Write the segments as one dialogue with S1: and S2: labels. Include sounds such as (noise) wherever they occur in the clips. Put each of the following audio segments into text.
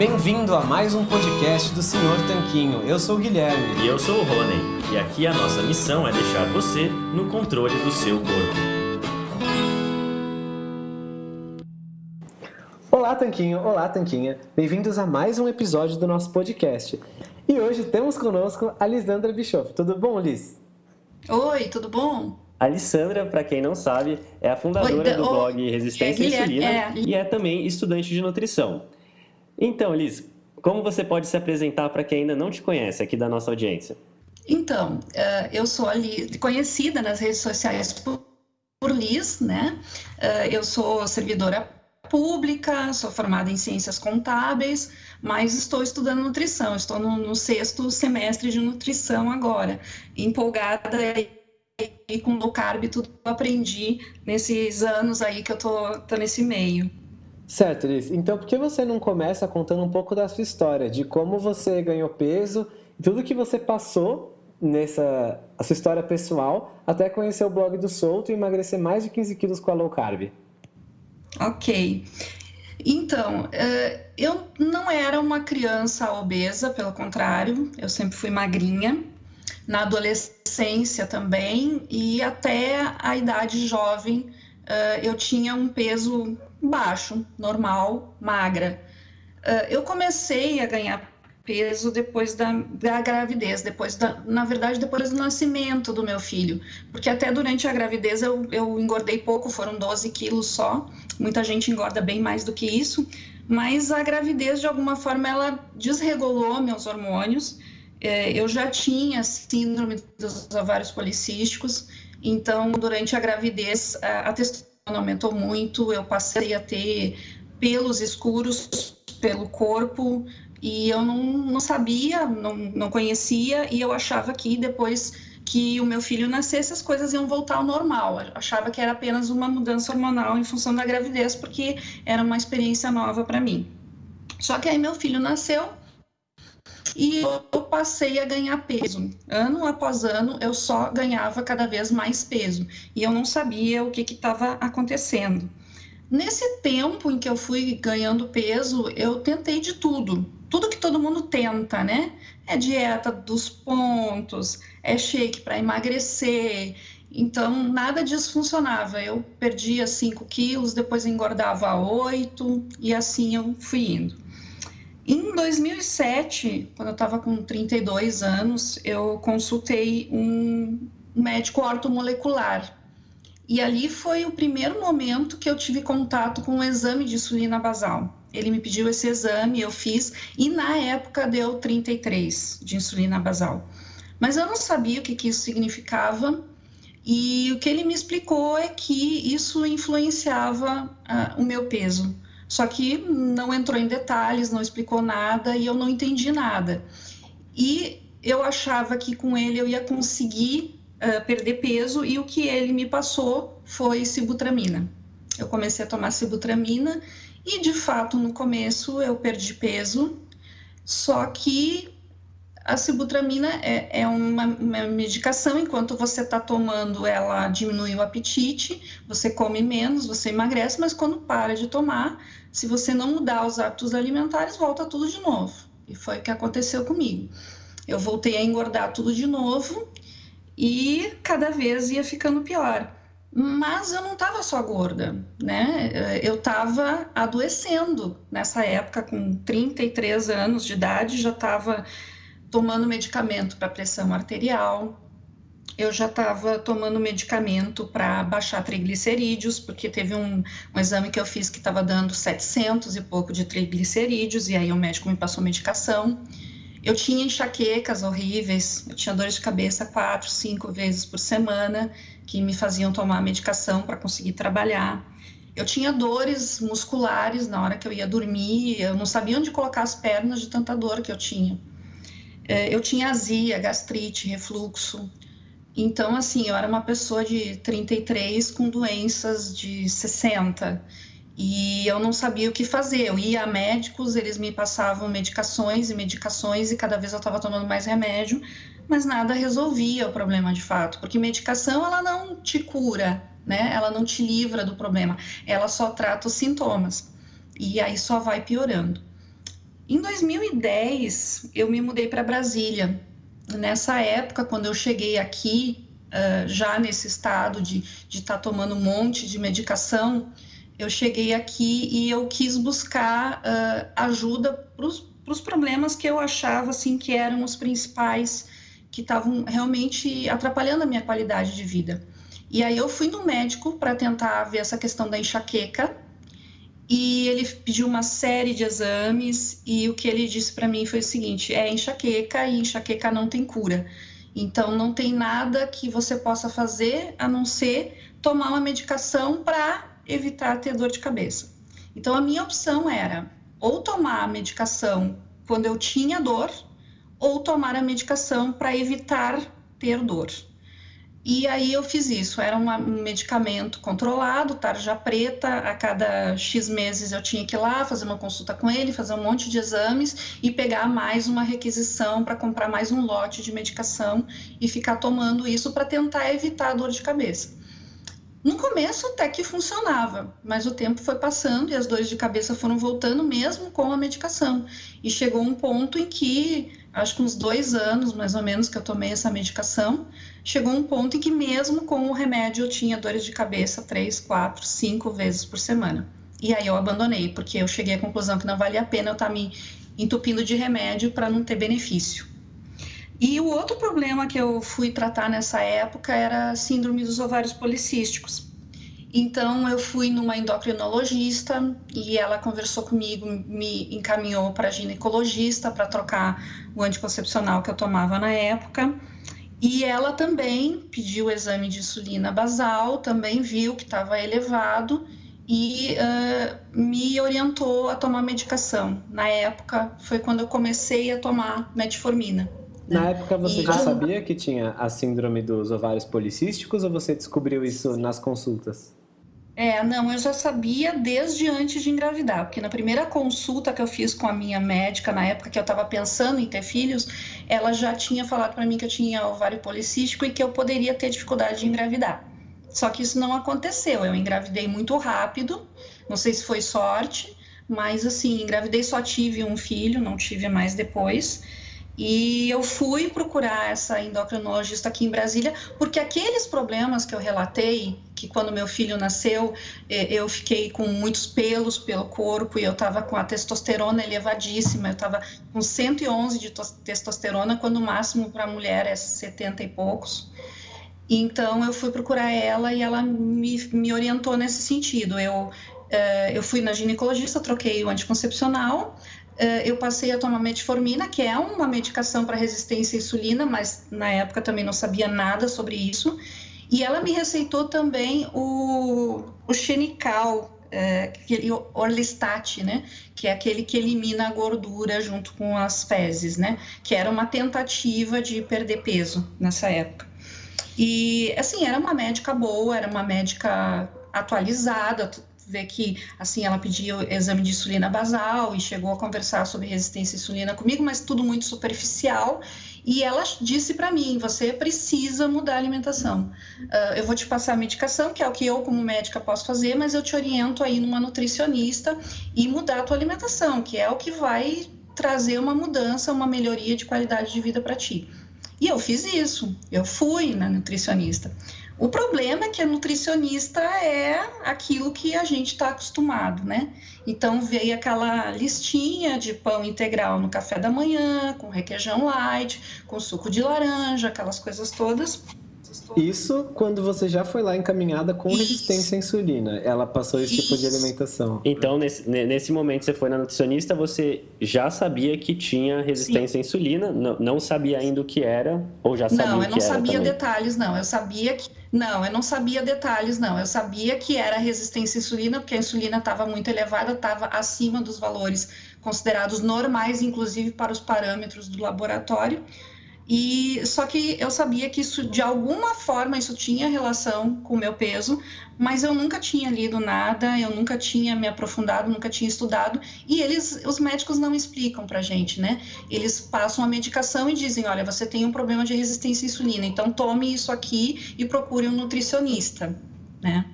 S1: Bem-vindo a mais um podcast do Senhor Tanquinho. Eu sou o Guilherme.
S2: E eu sou o Rony. E aqui a nossa missão é deixar você no controle do seu corpo.
S1: Olá, Tanquinho. Olá, Tanquinha. Bem-vindos a mais um episódio do nosso podcast. E hoje temos conosco a Lisandra Bischoff. Tudo bom, Liz?
S3: Oi, tudo bom?
S2: A Alessandra, para quem não sabe, é a fundadora Oi, do blog Resistência à Insulina é. e é também estudante de nutrição. Então, Liz, como você pode se apresentar para quem ainda não te conhece aqui da nossa audiência?
S3: Então, eh, eu sou ali conhecida nas redes sociais por, Liz, né? Eh, eu sou servidora pública, sou formada em ciências contábeis, mas estou estudando nutrição, estou no, no sexto semestre de nutrição agora, empolgada e com low carb, tudo que eu aprendi nesses anos aí que eu tô, tô nesse meio.
S1: Certo, Liz. Então, por que você não começa contando um pouco da sua história, de como você ganhou peso, tudo que você passou nessa a sua história pessoal, até conhecer o blog do Solto e emagrecer mais de 15 quilos com a low carb?
S3: Ok. Então, eh, eu não era uma criança obesa, pelo contrário, eu sempre fui magrinha. Na adolescência também, e até a idade jovem, eh, eu tinha um peso baixo, normal, magra. Uh, eu comecei a ganhar peso depois da, da gravidez, depois da, na verdade, depois do nascimento do meu filho, porque até durante a gravidez eu, eu engordei pouco, foram 12 quilos só, muita gente engorda bem mais do que isso, mas a gravidez, de alguma forma, ela desregulou meus hormônios, é, eu já tinha síndrome dos ovários policísticos, então, durante a gravidez, a, a aumentou muito, eu passei a ter pelos escuros pelo corpo e eu não, não sabia, não, não conhecia e eu achava que depois que o meu filho nascesse as coisas iam voltar ao normal. Eu achava que era apenas uma mudança hormonal em função da gravidez, porque era uma experiência nova para mim. Só que aí meu filho nasceu e eu passei a ganhar peso. Ano após ano, eu só ganhava cada vez mais peso e eu não sabia o que estava acontecendo. Nesse tempo em que eu fui ganhando peso, eu tentei de tudo. Tudo que todo mundo tenta, né? É dieta dos pontos, é shake para emagrecer. Então, nada disso funcionava. Eu perdia 5 quilos, depois engordava 8 e assim eu fui indo. Em 2007, quando eu estava com 32 anos, eu consultei um médico ortomolecular. E ali foi o primeiro momento que eu tive contato com o exame de insulina basal. Ele me pediu esse exame, eu fiz, e na época deu 33 de insulina basal. Mas eu não sabia o que, que isso significava, e o que ele me explicou é que isso influenciava uh, o meu peso. Só que não entrou em detalhes, não explicou nada e eu não entendi nada. E eu achava que com ele eu ia conseguir uh, perder peso e o que ele me passou foi sibutramina. Eu comecei a tomar sibutramina e de fato no começo eu perdi peso, só que a sibutramina é, é uma, uma, medicação, enquanto você está tomando, ela diminui o apetite, você come menos, você emagrece, mas quando para de tomar, se você não mudar os hábitos alimentares, volta tudo de novo. E foi o que aconteceu comigo. Eu voltei a engordar tudo de novo e cada vez ia ficando pior. Mas eu não estava só gorda, né? Eu estava adoecendo nessa época, com 33 anos de idade, já estava tomando medicamento para pressão arterial, eu já estava tomando medicamento para baixar triglicerídeos, porque teve um, um, exame que eu fiz que estava dando 700 e pouco de triglicerídeos, e aí o médico me passou medicação. Eu tinha enxaquecas horríveis, eu tinha dores de cabeça quatro, cinco vezes por semana, que me faziam tomar medicação para conseguir trabalhar. Eu tinha dores musculares na hora que eu ia dormir, eu não sabia onde colocar as pernas de tanta dor que eu tinha. É, eu tinha azia, gastrite, refluxo. Então, assim, eu era uma pessoa de 33 com doenças de 60 e eu não sabia o que fazer. Eu ia a médicos, eles me passavam medicações e medicações e cada vez eu estava tomando mais remédio, mas nada resolvia o problema de fato, porque medicação ela não te cura, né? Ela não te livra do problema, ela só trata os sintomas e aí só vai piorando. Em 2010, eu me mudei para Brasília. Nessa época, quando eu cheguei aqui, uh, já nesse estado de estar tá tomando um monte de medicação, eu cheguei aqui e eu quis buscar uh, ajuda para os problemas que eu achava assim que eram os principais que estavam realmente atrapalhando a minha qualidade de vida. E aí eu fui no médico para tentar ver essa questão da enxaqueca e ele pediu uma série de exames e o que ele disse para mim foi o seguinte: é enxaqueca e enxaqueca não tem cura. Então não tem nada que você possa fazer a não ser tomar uma medicação para evitar ter dor de cabeça. Então a minha opção era ou tomar a medicação quando eu tinha dor ou tomar a medicação para evitar ter dor. E aí eu fiz isso, era um medicamento controlado, tarja preta, a cada X meses eu tinha que ir lá fazer uma consulta com ele, fazer um monte de exames e pegar mais uma requisição para comprar mais um lote de medicação e ficar tomando isso para tentar evitar a dor de cabeça. No começo até que funcionava, mas o tempo foi passando e as dores de cabeça foram voltando mesmo com a medicação. E chegou um ponto em que, acho que uns dois anos mais ou menos que eu tomei essa medicação, chegou um ponto em que mesmo com o remédio eu tinha dores de cabeça três, quatro, cinco vezes por semana. E aí eu abandonei, porque eu cheguei à conclusão que não valia a pena eu estar tá me entupindo de remédio para não ter benefício. E o outro problema que eu fui tratar nessa época era a síndrome dos ovários policísticos. Então eu fui numa endocrinologista e ela conversou comigo, me encaminhou para ginecologista para trocar o anticoncepcional que eu tomava na época. E ela também pediu o exame de insulina basal, também viu que estava elevado e uh, me orientou a tomar medicação. Na época foi quando eu comecei a tomar metformina.
S1: Na época você e já sabia que tinha a síndrome dos ovários policísticos ou você descobriu isso nas consultas?
S3: É, não, eu já sabia desde antes de engravidar, porque na primeira consulta que eu fiz com a minha médica, na época que eu estava pensando em ter filhos, ela já tinha falado para mim que eu tinha ovário policístico e que eu poderia ter dificuldade de engravidar. Só que isso não aconteceu, eu engravidei muito rápido, não sei se foi sorte, mas assim, engravidei só tive um filho, não tive mais depois. E eu fui procurar essa endocrinologista aqui em Brasília, porque aqueles problemas que eu relatei, que quando meu filho nasceu, eu fiquei com muitos pelos pelo corpo e eu estava com a testosterona elevadíssima, eu estava com 111 de testosterona, quando o máximo para mulher é 70 e poucos. Então eu fui procurar ela e ela me, me orientou nesse sentido. Eu, eh, eu fui na ginecologista, troquei o anticoncepcional, eu passei a tomar metformina, que é uma medicação para resistência à insulina, mas na época também não sabia nada sobre isso. E ela me receitou também o, o Xenical, é, aquele Orlistat, né? Que é aquele que elimina a gordura junto com as fezes, né? Que era uma tentativa de perder peso nessa época. E, assim, era uma médica boa, era uma médica atualizada, ver que, assim, ela pediu exame de insulina basal e chegou a conversar sobre resistência à insulina comigo, mas tudo muito superficial. E ela disse para mim: você precisa mudar a alimentação. Uh, eu vou te passar a medicação, que é o que eu, como médica, posso fazer, mas eu te oriento aí numa nutricionista e mudar a tua alimentação, que é o que vai trazer uma mudança, uma melhoria de qualidade de vida para ti. E eu fiz isso, eu fui na nutricionista. O problema é que a nutricionista é aquilo que a gente está acostumado, né? Então veio aquela listinha de pão integral no café da manhã, com requeijão light, com suco de laranja, aquelas coisas todas.
S1: Isso quando você já foi lá encaminhada com Isso. resistência à insulina. Ela passou esse Isso. tipo de alimentação.
S2: Então, nesse, nesse momento, você foi na nutricionista, você já sabia que tinha resistência Sim. à insulina? Não, não sabia ainda o que era? Ou já sabia
S3: Não,
S2: eu não
S3: sabia
S2: também?
S3: detalhes, não. Eu sabia que. Não, eu não sabia detalhes, não. Eu sabia que era resistência à insulina, porque a insulina estava muito elevada, estava acima dos valores considerados normais, inclusive para os parâmetros do laboratório. E só que eu sabia que isso de alguma forma isso tinha relação com o meu peso, mas eu nunca tinha lido nada, eu nunca tinha me aprofundado, nunca tinha estudado, e eles os médicos não explicam pra gente, né? Eles passam a medicação e dizem, olha, você tem um problema de resistência à insulina, então tome isso aqui e procure um nutricionista, né?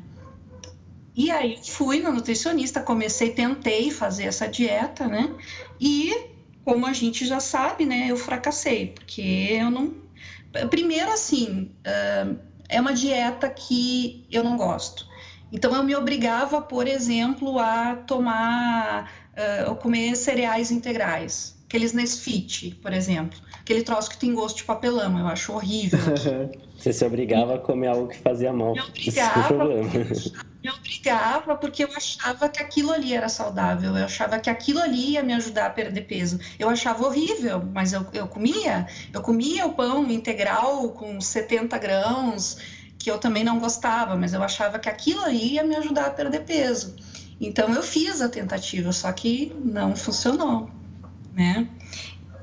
S3: E aí fui na nutricionista, comecei, tentei fazer essa dieta, né? E como a gente já sabe, né, eu fracassei, porque eu não. Primeiro, assim, é uma dieta que eu não gosto. Então, eu me obrigava, por exemplo, a tomar, ou comer cereais integrais, aqueles Nesfit, por exemplo, aquele troço que tem gosto de papelão, eu acho horrível. (laughs)
S2: Você se obrigava a comer algo que fazia mal.
S3: Me obrigava, me obrigava porque eu achava que aquilo ali era saudável, eu achava que aquilo ali ia me ajudar a perder peso. Eu achava horrível, mas eu, eu comia. Eu comia o pão integral com 70 grãos, que eu também não gostava, mas eu achava que aquilo ali ia me ajudar a perder peso. Então eu fiz a tentativa, só que não funcionou, né?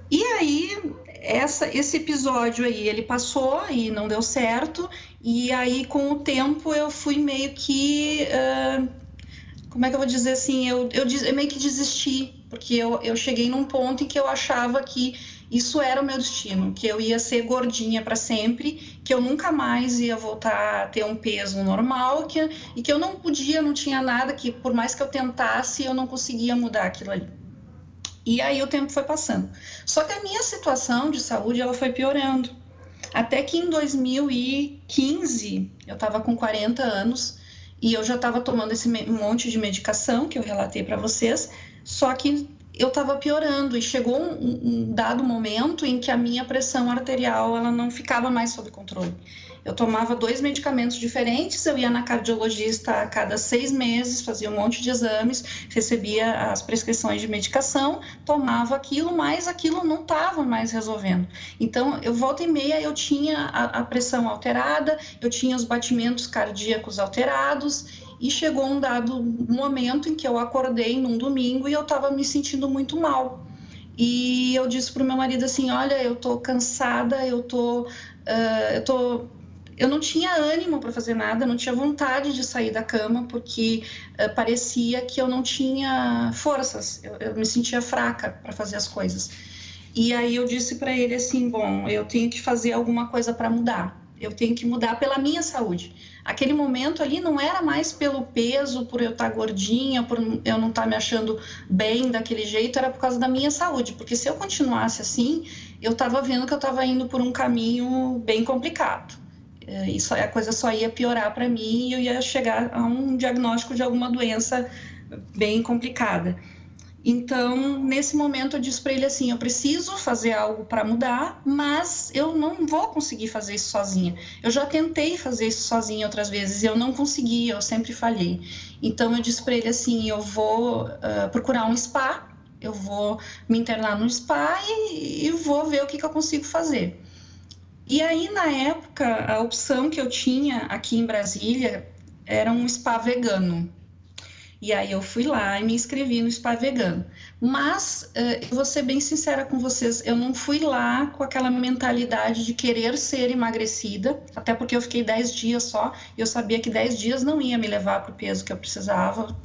S3: E aí essa, esse episódio aí, ele passou e não deu certo, e aí com o tempo eu fui meio que. Uh, como é que eu vou dizer assim? Eu, eu, eu, meio que desisti, porque eu, eu cheguei num ponto em que eu achava que isso era o meu destino, que eu ia ser gordinha para sempre, que eu nunca mais ia voltar a ter um peso normal, que, e que eu não podia, não tinha nada, que por mais que eu tentasse, eu não conseguia mudar aquilo ali. E aí o tempo foi passando. Só que a minha situação de saúde ela foi piorando. Até que em 2015, eu estava com 40 anos e eu já estava tomando esse monte de medicação que eu relatei para vocês, só que eu estava piorando e chegou um, um, dado momento em que a minha pressão arterial ela não ficava mais sob controle. Eu tomava dois medicamentos diferentes, eu ia na cardiologista a cada seis meses, fazia um monte de exames, recebia as prescrições de medicação, tomava aquilo, mas aquilo não estava mais resolvendo. Então, eu volta e meia eu tinha a, a pressão alterada, eu tinha os batimentos cardíacos alterados e chegou um dado momento em que eu acordei num domingo e eu estava me sentindo muito mal. E eu disse para o meu marido assim: Olha, eu estou cansada, eu tô, uh, eu tô eu não tinha ânimo para fazer nada, não tinha vontade de sair da cama, porque uh, parecia que eu não tinha forças, eu, eu me sentia fraca para fazer as coisas. E aí eu disse para ele assim: bom, eu tenho que fazer alguma coisa para mudar, eu tenho que mudar pela minha saúde. Aquele momento ali não era mais pelo peso, por eu estar tá gordinha, por eu não estar tá me achando bem daquele jeito, era por causa da minha saúde, porque se eu continuasse assim, eu estava vendo que eu estava indo por um caminho bem complicado. É, isso a coisa só ia piorar para mim e eu ia chegar a um diagnóstico de alguma doença bem complicada. Então, nesse momento, eu disse para ele assim: eu preciso fazer algo para mudar, mas eu não vou conseguir fazer isso sozinha. Eu já tentei fazer isso sozinha outras vezes e eu não consegui, eu sempre falhei. Então, eu disse para ele assim: eu vou uh, procurar um spa, eu vou me internar no spa e, e vou ver o que, que eu consigo fazer. E aí, na época, a opção que eu tinha aqui em Brasília era um spa vegano. E aí eu fui lá e me inscrevi no spa vegano. Mas, uh, eu vou ser bem sincera com vocês, eu não fui lá com aquela mentalidade de querer ser emagrecida, até porque eu fiquei 10 dias só, e eu sabia que 10 dias não ia me levar para o peso que eu precisava.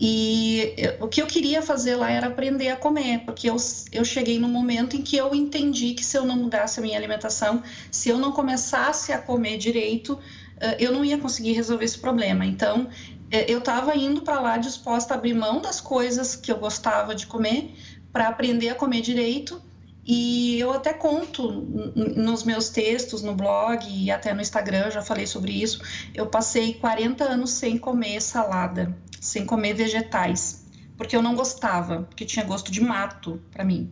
S3: E o que eu queria fazer lá era aprender a comer, porque eu, eu cheguei no momento em que eu entendi que se eu não mudasse a minha alimentação, se eu não começasse a comer direito, eh, eu não ia conseguir resolver esse problema. Então, eh, eu estava indo para lá disposta a abrir mão das coisas que eu gostava de comer para aprender a comer direito. E eu até conto nos meus textos, no blog e até no Instagram, já falei sobre isso. Eu passei 40 anos sem comer salada sem comer vegetais, porque eu não gostava, porque tinha gosto de mato para mim.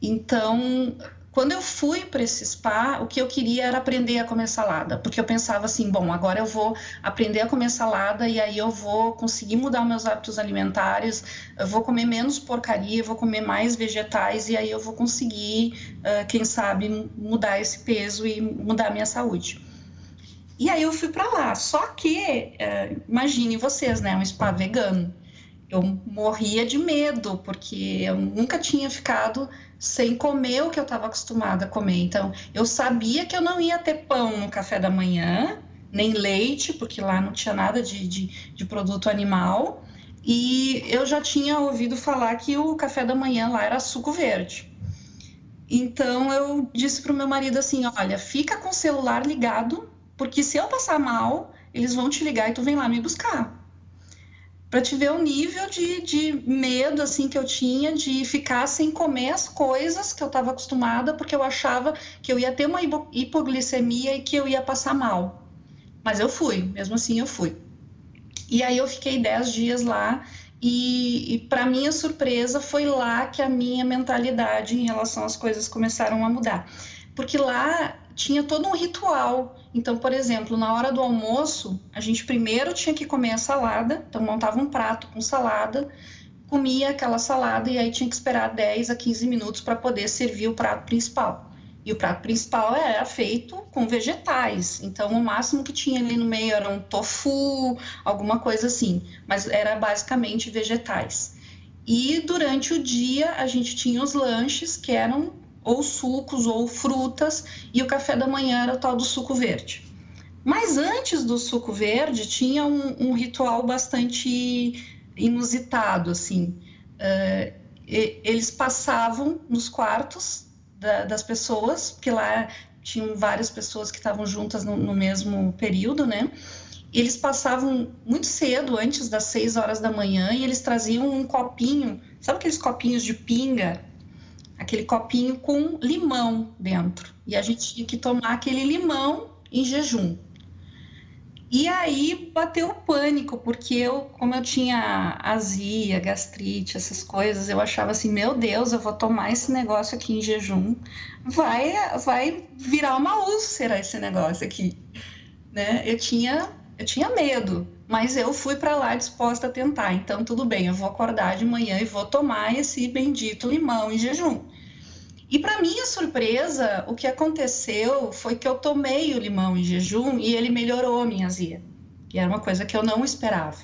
S3: Então, quando eu fui para esse spa, o que eu queria era aprender a comer salada, porque eu pensava assim, bom, agora eu vou aprender a comer salada e aí eu vou conseguir mudar meus hábitos alimentares, eu vou comer menos porcaria, vou comer mais vegetais e aí eu vou conseguir, quem sabe, mudar esse peso e mudar minha saúde. E aí eu fui para lá. Só que, imagine vocês, né? Um spa vegano. Eu morria de medo, porque eu nunca tinha ficado sem comer o que eu estava acostumada a comer. Então, eu sabia que eu não ia ter pão no café da manhã, nem leite, porque lá não tinha nada de, de, de produto animal. E eu já tinha ouvido falar que o café da manhã lá era suco verde. Então eu disse para o meu marido assim: olha, fica com o celular ligado porque se eu passar mal, eles vão te ligar e tu vem lá me buscar. Para te ver o nível de, de medo assim que eu tinha de ficar sem comer as coisas que eu estava acostumada, porque eu achava que eu ia ter uma hipoglicemia e que eu ia passar mal. Mas eu fui, mesmo assim eu fui. E aí eu fiquei 10 dias lá e, e para minha surpresa foi lá que a minha mentalidade em relação às coisas começaram a mudar. Porque lá tinha todo um ritual. Então, por exemplo, na hora do almoço, a gente primeiro tinha que comer a salada, então montava um prato com salada, comia aquela salada e aí tinha que esperar 10 a 15 minutos para poder servir o prato principal. E o prato principal era feito com vegetais, então o máximo que tinha ali no meio era um tofu, alguma coisa assim, mas era basicamente vegetais. E durante o dia a gente tinha os lanches que eram ou sucos ou frutas, e o café da manhã era o tal do suco verde. Mas antes do suco verde tinha um, um ritual bastante inusitado, assim. Uh, eles passavam nos quartos da, das pessoas, porque lá tinham várias pessoas que estavam juntas no, no mesmo período, né? Eles passavam muito cedo, antes das seis horas da manhã, e eles traziam um copinho, sabe aqueles copinhos de pinga aquele copinho com limão dentro. E a gente tinha que tomar aquele limão em jejum. E aí bateu o pânico, porque eu, como eu tinha azia, gastrite, essas coisas, eu achava assim, meu Deus, eu vou tomar esse negócio aqui em jejum, vai, vai virar uma úlcera esse negócio aqui, né? Eu tinha, eu tinha medo, mas eu fui para lá disposta a tentar. Então tudo bem, eu vou acordar de manhã e vou tomar esse bendito limão em jejum. E para minha surpresa, o que aconteceu foi que eu tomei o limão em jejum e ele melhorou a minha azia. E era uma coisa que eu não esperava.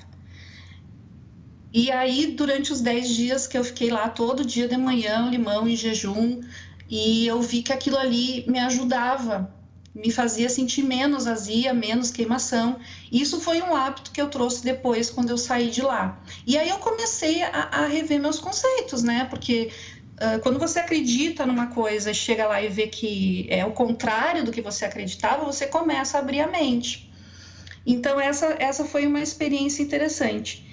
S3: E aí, durante os 10 dias que eu fiquei lá todo dia de manhã, limão em jejum, e eu vi que aquilo ali me ajudava, me fazia sentir menos azia, menos queimação. Isso foi um hábito que eu trouxe depois quando eu saí de lá. E aí eu comecei a, a rever meus conceitos, né? Porque ah, quando você acredita numa coisa chega lá e vê que é o contrário do que você acreditava, você começa a abrir a mente. Então, essa, essa foi uma experiência interessante.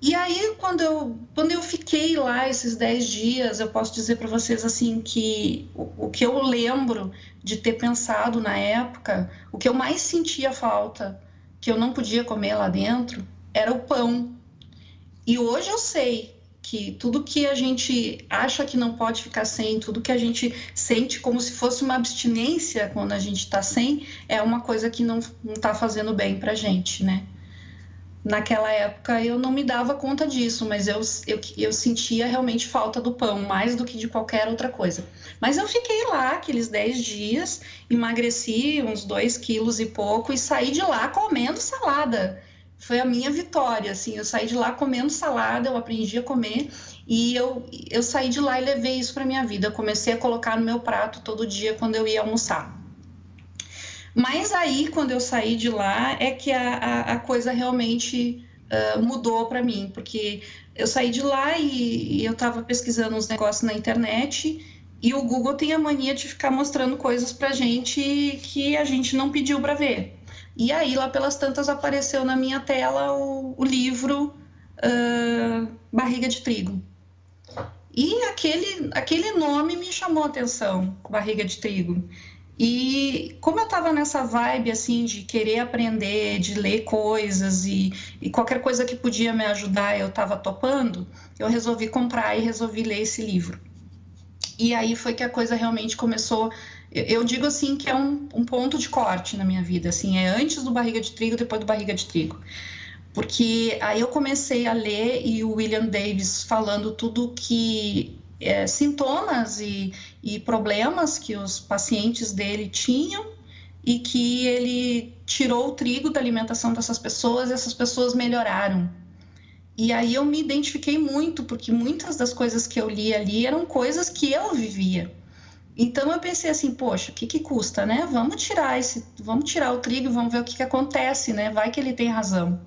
S3: E aí, quando eu, quando eu fiquei lá esses 10 dias, eu posso dizer para vocês assim que o, o, que eu lembro de ter pensado na época, o que eu mais sentia falta, que eu não podia comer lá dentro, era o pão. E hoje eu sei que tudo que a gente acha que não pode ficar sem, tudo que a gente sente como se fosse uma abstinência quando a gente está sem, é uma coisa que não está fazendo bem para gente, né? Naquela época eu não me dava conta disso, mas eu, eu, eu sentia realmente falta do pão, mais do que de qualquer outra coisa. Mas eu fiquei lá aqueles 10 dias, emagreci uns 2 quilos e pouco e saí de lá comendo salada foi a minha vitória, assim, eu saí de lá comendo salada, eu aprendi a comer e eu, eu saí de lá e levei isso para minha vida. Eu comecei a colocar no meu prato todo dia quando eu ia almoçar. Mas aí, quando eu saí de lá, é que a, a, a coisa realmente uh, mudou para mim, porque eu saí de lá e, e eu estava pesquisando uns negócios na internet e o Google tem a mania de ficar mostrando coisas para gente que a gente não pediu para ver. E aí, lá pelas tantas, apareceu na minha tela o, o livro uh, Barriga de Trigo. E aquele, aquele nome me chamou a atenção, Barriga de Trigo. E como eu estava nessa vibe assim de querer aprender, de ler coisas e, e qualquer coisa que podia me ajudar eu estava topando, eu resolvi comprar e resolvi ler esse livro. E aí foi que a coisa realmente começou eu digo assim que é um, um, ponto de corte na minha vida, assim, é antes do barriga de trigo, depois do barriga de trigo. Porque aí eu comecei a ler e o William Davis falando tudo que é, sintomas e, e problemas que os pacientes dele tinham e que ele tirou o trigo da alimentação dessas pessoas e essas pessoas melhoraram. E aí eu me identifiquei muito, porque muitas das coisas que eu li ali eram coisas que eu vivia. Então eu pensei assim, poxa, o que, que custa, né? Vamos tirar esse, vamos tirar o trigo, vamos ver o que, que acontece, né? Vai que ele tem razão.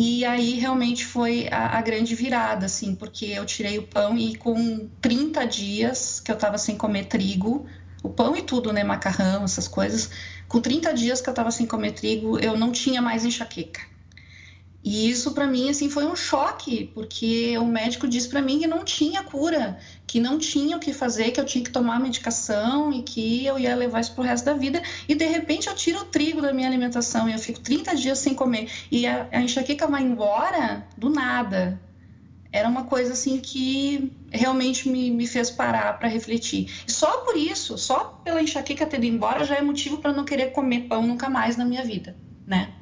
S3: E aí realmente foi a, a, grande virada, assim, porque eu tirei o pão e com 30 dias que eu estava sem comer trigo, o pão e tudo, né? Macarrão, essas coisas. Com 30 dias que eu estava sem comer trigo, eu não tinha mais enxaqueca. E isso para mim assim foi um choque, porque o médico disse para mim que não tinha cura, que não tinha o que fazer, que eu tinha que tomar medicação e que eu ia levar isso pro resto da vida. E de repente eu tiro o trigo da minha alimentação e eu fico 30 dias sem comer e a, a enxaqueca vai embora do nada. Era uma coisa assim que realmente me, me fez parar para refletir. E só por isso, só pela enxaqueca ter ido embora, já é motivo para não querer comer pão nunca mais na minha vida, né?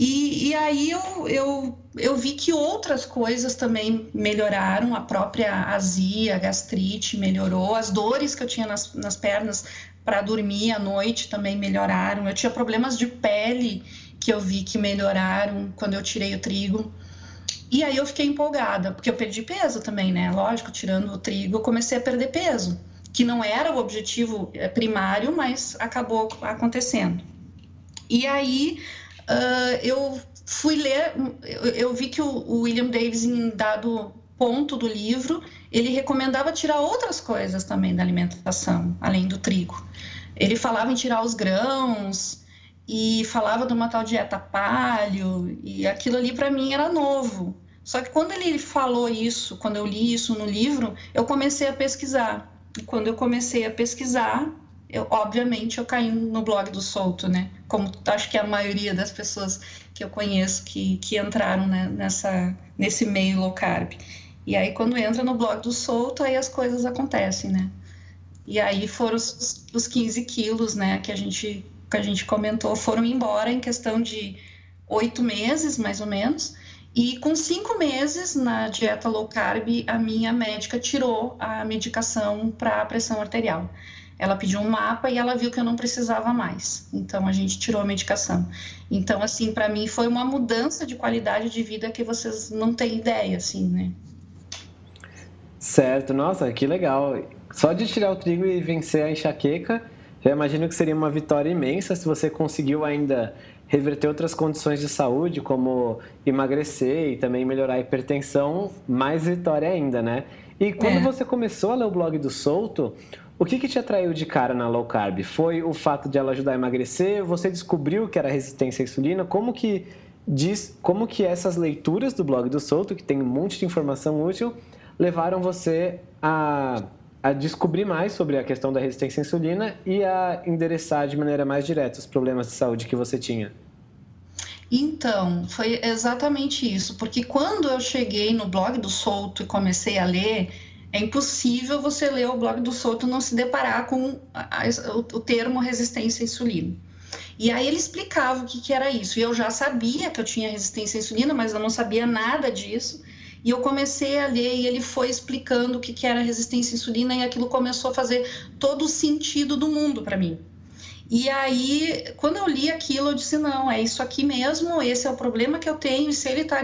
S3: E, e aí eu, eu, eu vi que outras coisas também melhoraram, a própria azia, a gastrite melhorou, as dores que eu tinha nas, nas pernas para dormir à noite também melhoraram. Eu tinha problemas de pele que eu vi que melhoraram quando eu tirei o trigo. E aí eu fiquei empolgada, porque eu perdi peso também, né? Lógico, tirando o trigo, eu comecei a perder peso, que não era o objetivo eh, primário, mas acabou acontecendo. E aí uh, eu fui ler, eu, eu vi que o, o, William Davis, em dado ponto do livro, ele recomendava tirar outras coisas também da alimentação, além do trigo. Ele falava em tirar os grãos e falava de uma tal dieta paleo, e aquilo ali para mim era novo. Só que quando ele falou isso, quando eu li isso no livro, eu comecei a pesquisar. E quando eu comecei a pesquisar, eu, obviamente eu caí no blog do Solto, né? Como acho que a maioria das pessoas que eu conheço que, que entraram né, nessa, nesse meio low carb. E aí quando entra no blog do Solto, aí as coisas acontecem, né? E aí foram os, os 15 quilos, né, que a gente que a gente comentou, foram embora em questão de oito meses, mais ou menos. E com cinco meses na dieta low carb, a minha médica tirou a medicação para a pressão arterial. Ela pediu um mapa e ela viu que eu não precisava mais. Então a gente tirou a medicação. Então assim, para mim foi uma mudança de qualidade de vida que vocês não têm ideia, assim, né?
S1: Certo, nossa, que legal. Só de tirar o trigo e vencer a enxaqueca, já imagino que seria uma vitória imensa se você conseguiu ainda reverter outras condições de saúde, como emagrecer e também melhorar a hipertensão, mais vitória ainda, né? E quando é. você começou a ler o blog do Souto, o que, que te atraiu de cara na low carb? Foi o fato de ela ajudar a emagrecer? Você descobriu que era resistência à insulina? Como que diz, como que essas leituras do blog do Souto, que tem um monte de informação útil, levaram você a, a descobrir mais sobre a questão da resistência à insulina e a endereçar de maneira mais direta os problemas de saúde que você tinha?
S3: Então, foi exatamente isso, porque quando eu cheguei no blog do Souto e comecei a ler, é impossível você ler o blog do Souto não se deparar com a, a, o, o, termo resistência à insulina. E aí ele explicava o que, que era isso. E eu já sabia que eu tinha resistência à insulina, mas eu não sabia nada disso. E eu comecei a ler e ele foi explicando o que, que era resistência à insulina e aquilo começou a fazer todo o sentido do mundo para mim. E aí, quando eu li aquilo, eu disse: não, é isso aqui mesmo, esse é o problema que eu tenho. E se ele está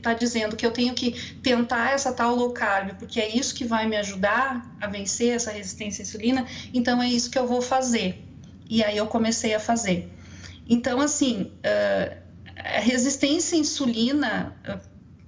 S3: tá dizendo que eu tenho que tentar essa tal low carb, porque é isso que vai me ajudar a vencer essa resistência à insulina, então é isso que eu vou fazer. E aí eu comecei a fazer. Então, assim, a resistência à insulina,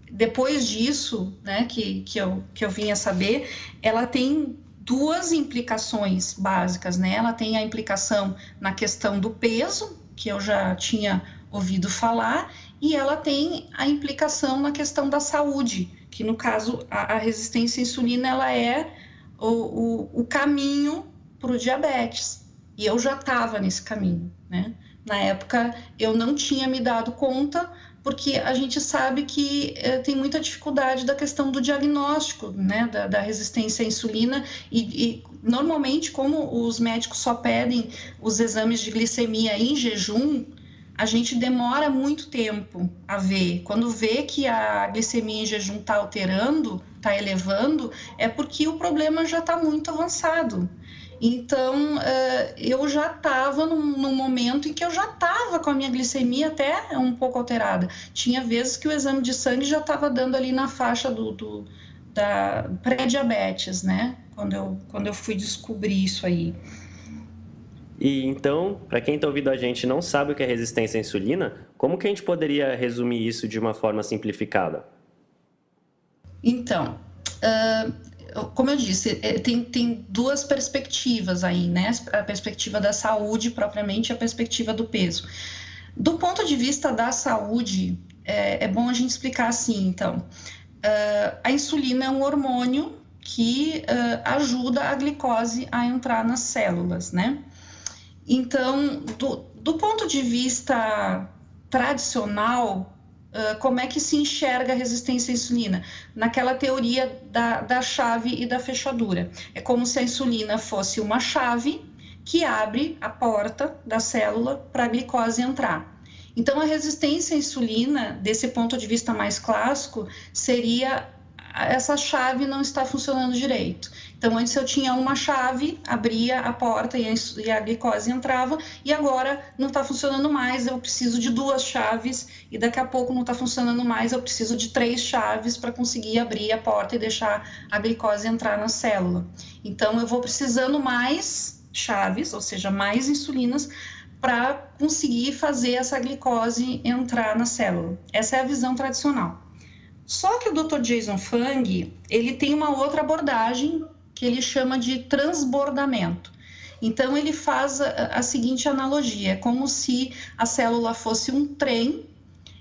S3: depois disso, né, que, que, eu, que eu vim a saber, ela tem duas implicações básicas, né? Ela tem a implicação na questão do peso, que eu já tinha ouvido falar, e ela tem a implicação na questão da saúde, que no caso a, a resistência à insulina ela é o, o, o caminho para o diabetes. E eu já estava nesse caminho, né? Na época eu não tinha me dado conta, porque a gente sabe que é, tem muita dificuldade da questão do diagnóstico, né, da, da resistência à insulina e, e, normalmente como os médicos só pedem os exames de glicemia em jejum, a gente demora muito tempo a ver. Quando vê que a glicemia em jejum está alterando, está elevando, é porque o problema já está muito avançado. Então, uh, eu já estava num, num, momento em que eu já estava com a minha glicemia até um pouco alterada. Tinha vezes que o exame de sangue já estava dando ali na faixa do, do da pré-diabetes, né? Quando eu, quando eu fui descobrir isso aí.
S2: E então, para quem está ouvindo a gente e não sabe o que é resistência à insulina, como que a gente poderia resumir isso de uma forma simplificada?
S3: Então, uh, como eu disse, é, tem, tem duas perspectivas aí, né? A perspectiva da saúde propriamente e a perspectiva do peso. Do ponto de vista da saúde, é, é bom a gente explicar assim, então. Uh, a insulina é um hormônio que uh, ajuda a glicose a entrar nas células, né? Então, do, do ponto de vista tradicional, uh, como é que se enxerga a resistência à insulina? Naquela teoria da, da chave e da fechadura. É como se a insulina fosse uma chave que abre a porta da célula para a glicose entrar. Então, a resistência à insulina, desse ponto de vista mais clássico, seria essa chave não está funcionando direito. Então, antes eu tinha uma chave, abria a porta e a, glicose entrava, e agora não está funcionando mais, eu preciso de duas chaves, e daqui a pouco não está funcionando mais, eu preciso de três chaves para conseguir abrir a porta e deixar a glicose entrar na célula. Então, eu vou precisando mais chaves, ou seja, mais insulinas, para conseguir fazer essa glicose entrar na célula. Essa é a visão tradicional. Só que o Dr. Jason Fung, ele tem uma outra abordagem que ele chama de transbordamento. Então ele faz a, a seguinte analogia, é como se a célula fosse um trem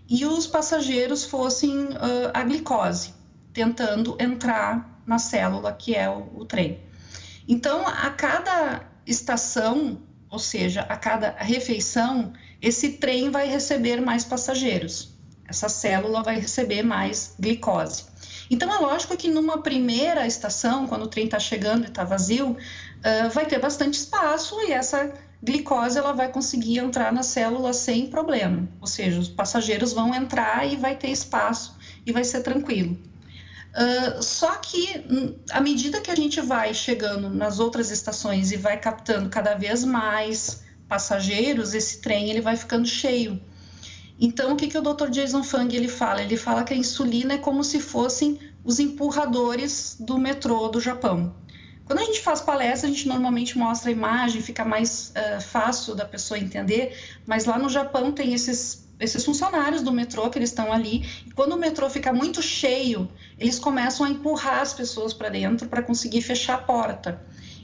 S3: e os passageiros fossem uh, a glicose, tentando entrar na célula que é o, o trem. Então, a cada estação, ou seja, a cada refeição, esse trem vai receber mais passageiros essa célula vai receber mais glicose. Então, é lógico que numa primeira estação, quando o trem está chegando e está vazio, uh, vai ter bastante espaço e essa glicose ela vai conseguir entrar na célula sem problema. Ou seja, os passageiros vão entrar e vai ter espaço e vai ser tranquilo. Uh, só que, hum, à medida que a gente vai chegando nas outras estações e vai captando cada vez mais passageiros, esse trem ele vai ficando cheio. Então, o que, que o Dr. Jason Fung ele fala? Ele fala que a insulina é como se fossem os empurradores do metrô do Japão. Quando a gente faz palestra, a gente normalmente mostra a imagem, fica mais uh, fácil da pessoa entender, mas lá no Japão tem esses, esses funcionários do metrô que eles estão ali, e quando o metrô fica muito cheio, eles começam a empurrar as pessoas para dentro para conseguir fechar a porta.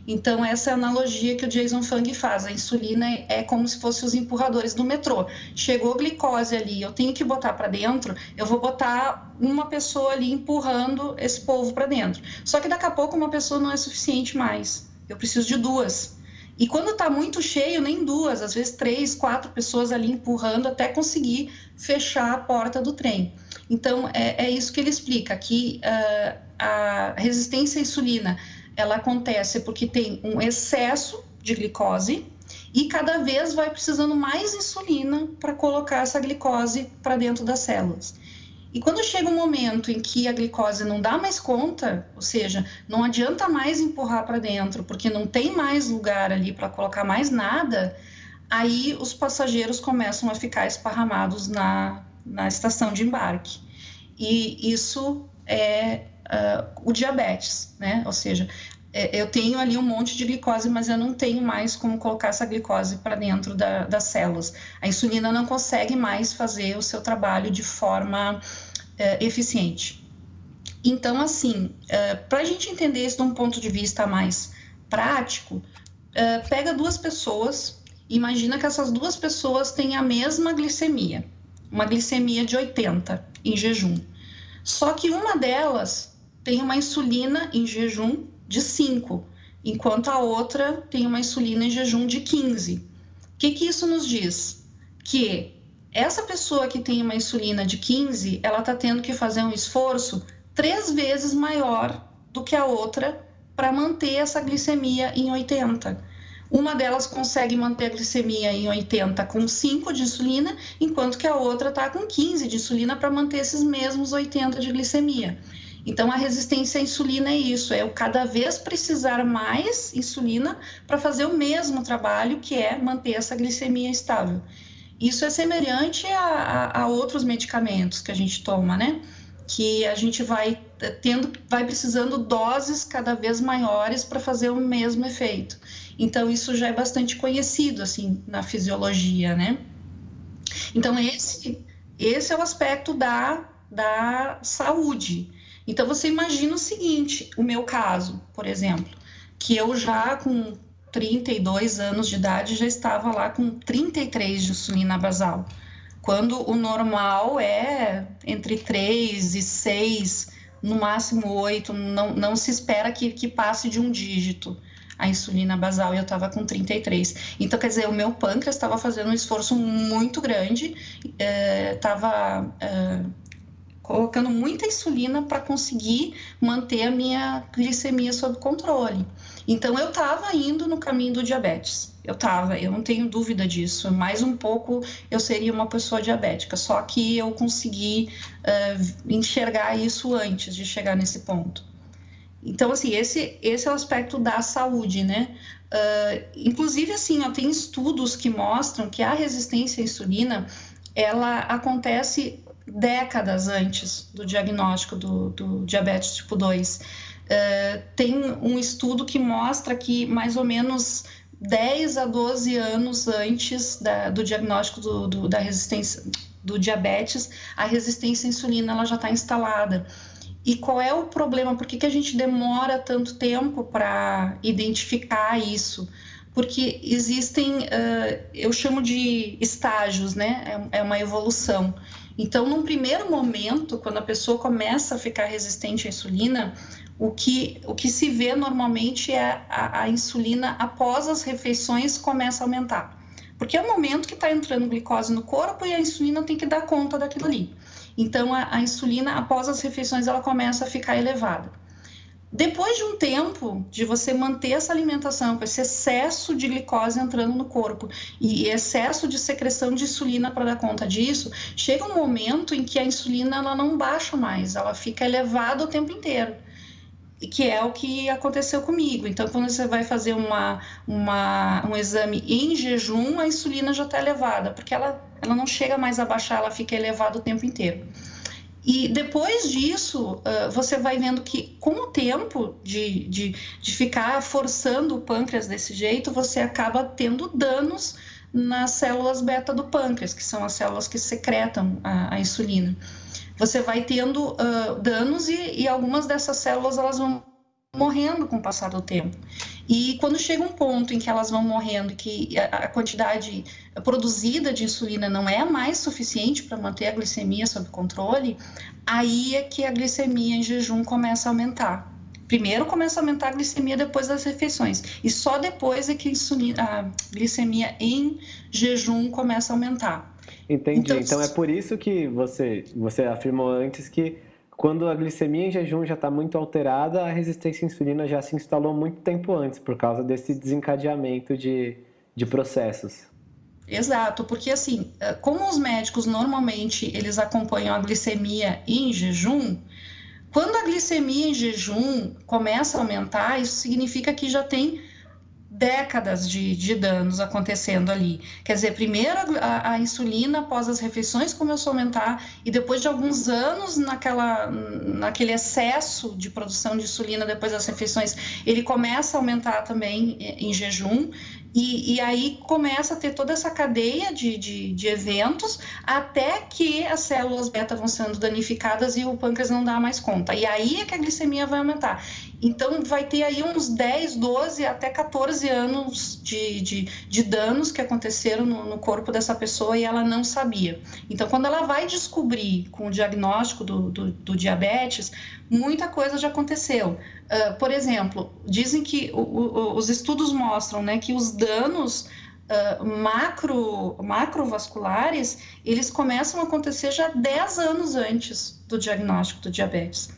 S3: Então, essa é a analogia que o Jason Fung faz. A insulina é como se fosse os empurradores do metrô. Chegou glicose ali, eu tenho que botar para dentro, eu vou botar uma pessoa ali empurrando esse povo para dentro. Só que daqui a pouco uma pessoa não é suficiente mais. Eu preciso de duas. E quando está muito cheio, nem duas, às vezes três, quatro pessoas ali empurrando até conseguir fechar a porta do trem. Então, é, é isso que ele explica, que uh, a resistência à insulina ela acontece porque tem um excesso de glicose e cada vez vai precisando mais insulina para colocar essa glicose para dentro das células. E quando chega um momento em que a glicose não dá mais conta, ou seja, não adianta mais empurrar para dentro, porque não tem mais lugar ali para colocar mais nada, aí os passageiros começam a ficar esparramados na, na estação de embarque. E isso é uh, o diabetes, né? Ou seja, é, eu tenho ali um monte de glicose, mas eu não tenho mais como colocar essa glicose para dentro da, das células. A insulina não consegue mais fazer o seu trabalho de forma uh, eficiente. Então, assim, uh, para a gente entender isso de um ponto de vista mais prático, uh, pega duas pessoas, imagina que essas duas pessoas têm a mesma glicemia, uma glicemia de 80 em jejum. Só que uma delas tem uma insulina em jejum de 5, enquanto a outra tem uma insulina em jejum de 15. O que, que isso nos diz? Que essa pessoa que tem uma insulina de 15, ela está tendo que fazer um esforço três vezes maior do que a outra para manter essa glicemia em 80. Uma delas consegue manter a glicemia em 80 com 5 de insulina, enquanto que a outra está com 15 de insulina para manter esses mesmos 80 de glicemia. Então, a resistência à insulina é isso: é eu cada vez precisar mais insulina para fazer o mesmo trabalho, que é manter essa glicemia estável. Isso é semelhante a, a, a outros medicamentos que a gente toma, né? Que a gente vai tendo, vai precisando doses cada vez maiores para fazer o mesmo efeito. Então, isso já é bastante conhecido, assim, na fisiologia, né? Então, esse, esse é o aspecto da, da saúde. Então você imagina o seguinte, o meu caso, por exemplo, que eu já com 32 anos de idade, já estava lá com 33 de insulina basal, quando o normal é entre 3 e 6, no máximo 8, não, não se espera que, que passe de um dígito a insulina basal e eu estava com 33. Então, quer dizer, o meu pâncreas estava fazendo um esforço muito grande, estava é, é, colocando muita insulina para conseguir manter a minha glicemia sob controle. Então, eu estava indo no caminho do diabetes. Eu estava, eu não tenho dúvida disso. Mais um pouco eu seria uma pessoa diabética, só que eu consegui uh, enxergar isso antes de chegar nesse ponto. Então, assim, esse, esse é o aspecto da saúde, né? Uh, inclusive, assim, ó, tem estudos que mostram que a resistência à insulina, ela acontece décadas antes do diagnóstico do, do diabetes tipo 2. Uh, ah, tem um estudo que mostra que mais ou menos 10 a 12 anos antes da, do diagnóstico do, do, da resistência do diabetes, a resistência à insulina ela já está instalada. E qual é o problema? Por que, que a gente demora tanto tempo para identificar isso? Porque existem, uh, eu chamo de estágios, né? É, é uma evolução. Então, num primeiro momento, quando a pessoa começa a ficar resistente à insulina, o que, o que se vê normalmente é a, a insulina após as refeições começa a aumentar. Porque é o momento que está entrando glicose no corpo e a insulina tem que dar conta daquilo ali. Então, a, a insulina, após as refeições, ela começa a ficar elevada. Depois de um tempo de você manter essa alimentação com esse excesso de glicose entrando no corpo e excesso de secreção de insulina para dar conta disso, chega um momento em que a insulina ela não baixa mais, ela fica elevada o tempo inteiro que é o que aconteceu comigo. Então, quando você vai fazer uma, uma, um exame em jejum, a insulina já está elevada, porque ela, ela não chega mais a baixar, ela fica elevada o tempo inteiro. E depois disso, você vai vendo que com o tempo de, de, de ficar forçando o pâncreas desse jeito, você acaba tendo danos nas células beta do pâncreas, que são as células que secretam a, a insulina. Você vai tendo uh, danos e, e algumas dessas células elas vão morrendo com o passar do tempo. E quando chega um ponto em que elas vão morrendo, que a quantidade produzida de insulina não é mais suficiente para manter a glicemia sob controle, aí é que a glicemia em jejum começa a aumentar. Primeiro começa a aumentar a glicemia depois das refeições, e só depois é que a, insulina, a glicemia em jejum começa a aumentar.
S1: Entendi. Então, então é por isso que você, você afirmou antes que quando a glicemia em jejum já está muito alterada, a resistência à insulina já se instalou muito tempo antes, por causa desse desencadeamento de, de processos.
S3: Exato, porque assim, eh, como os médicos normalmente eles acompanham a glicemia em jejum, quando a glicemia em jejum começa a aumentar, isso significa que já tem décadas de, de danos acontecendo ali. Quer dizer, primeiro a, a, insulina após as refeições começou a aumentar e depois de alguns anos naquela, naquele excesso de produção de insulina depois das refeições, ele começa a aumentar também em jejum e, e, aí começa a ter toda essa cadeia de, de, de, eventos até que as células beta vão sendo danificadas e o pâncreas não dá mais conta. E aí é que a glicemia vai aumentar. Então vai ter aí uns 10, 12, até 14 anos de, de, de danos que aconteceram no, no, corpo dessa pessoa e ela não sabia. Então, quando ela vai descobrir com o diagnóstico do, do, do diabetes, muita coisa já aconteceu. Uh, por exemplo, dizem que o, o, os estudos mostram né, que os danos uh, macro, macrovasculares, eles começam a acontecer já 10 anos antes do diagnóstico do diabetes.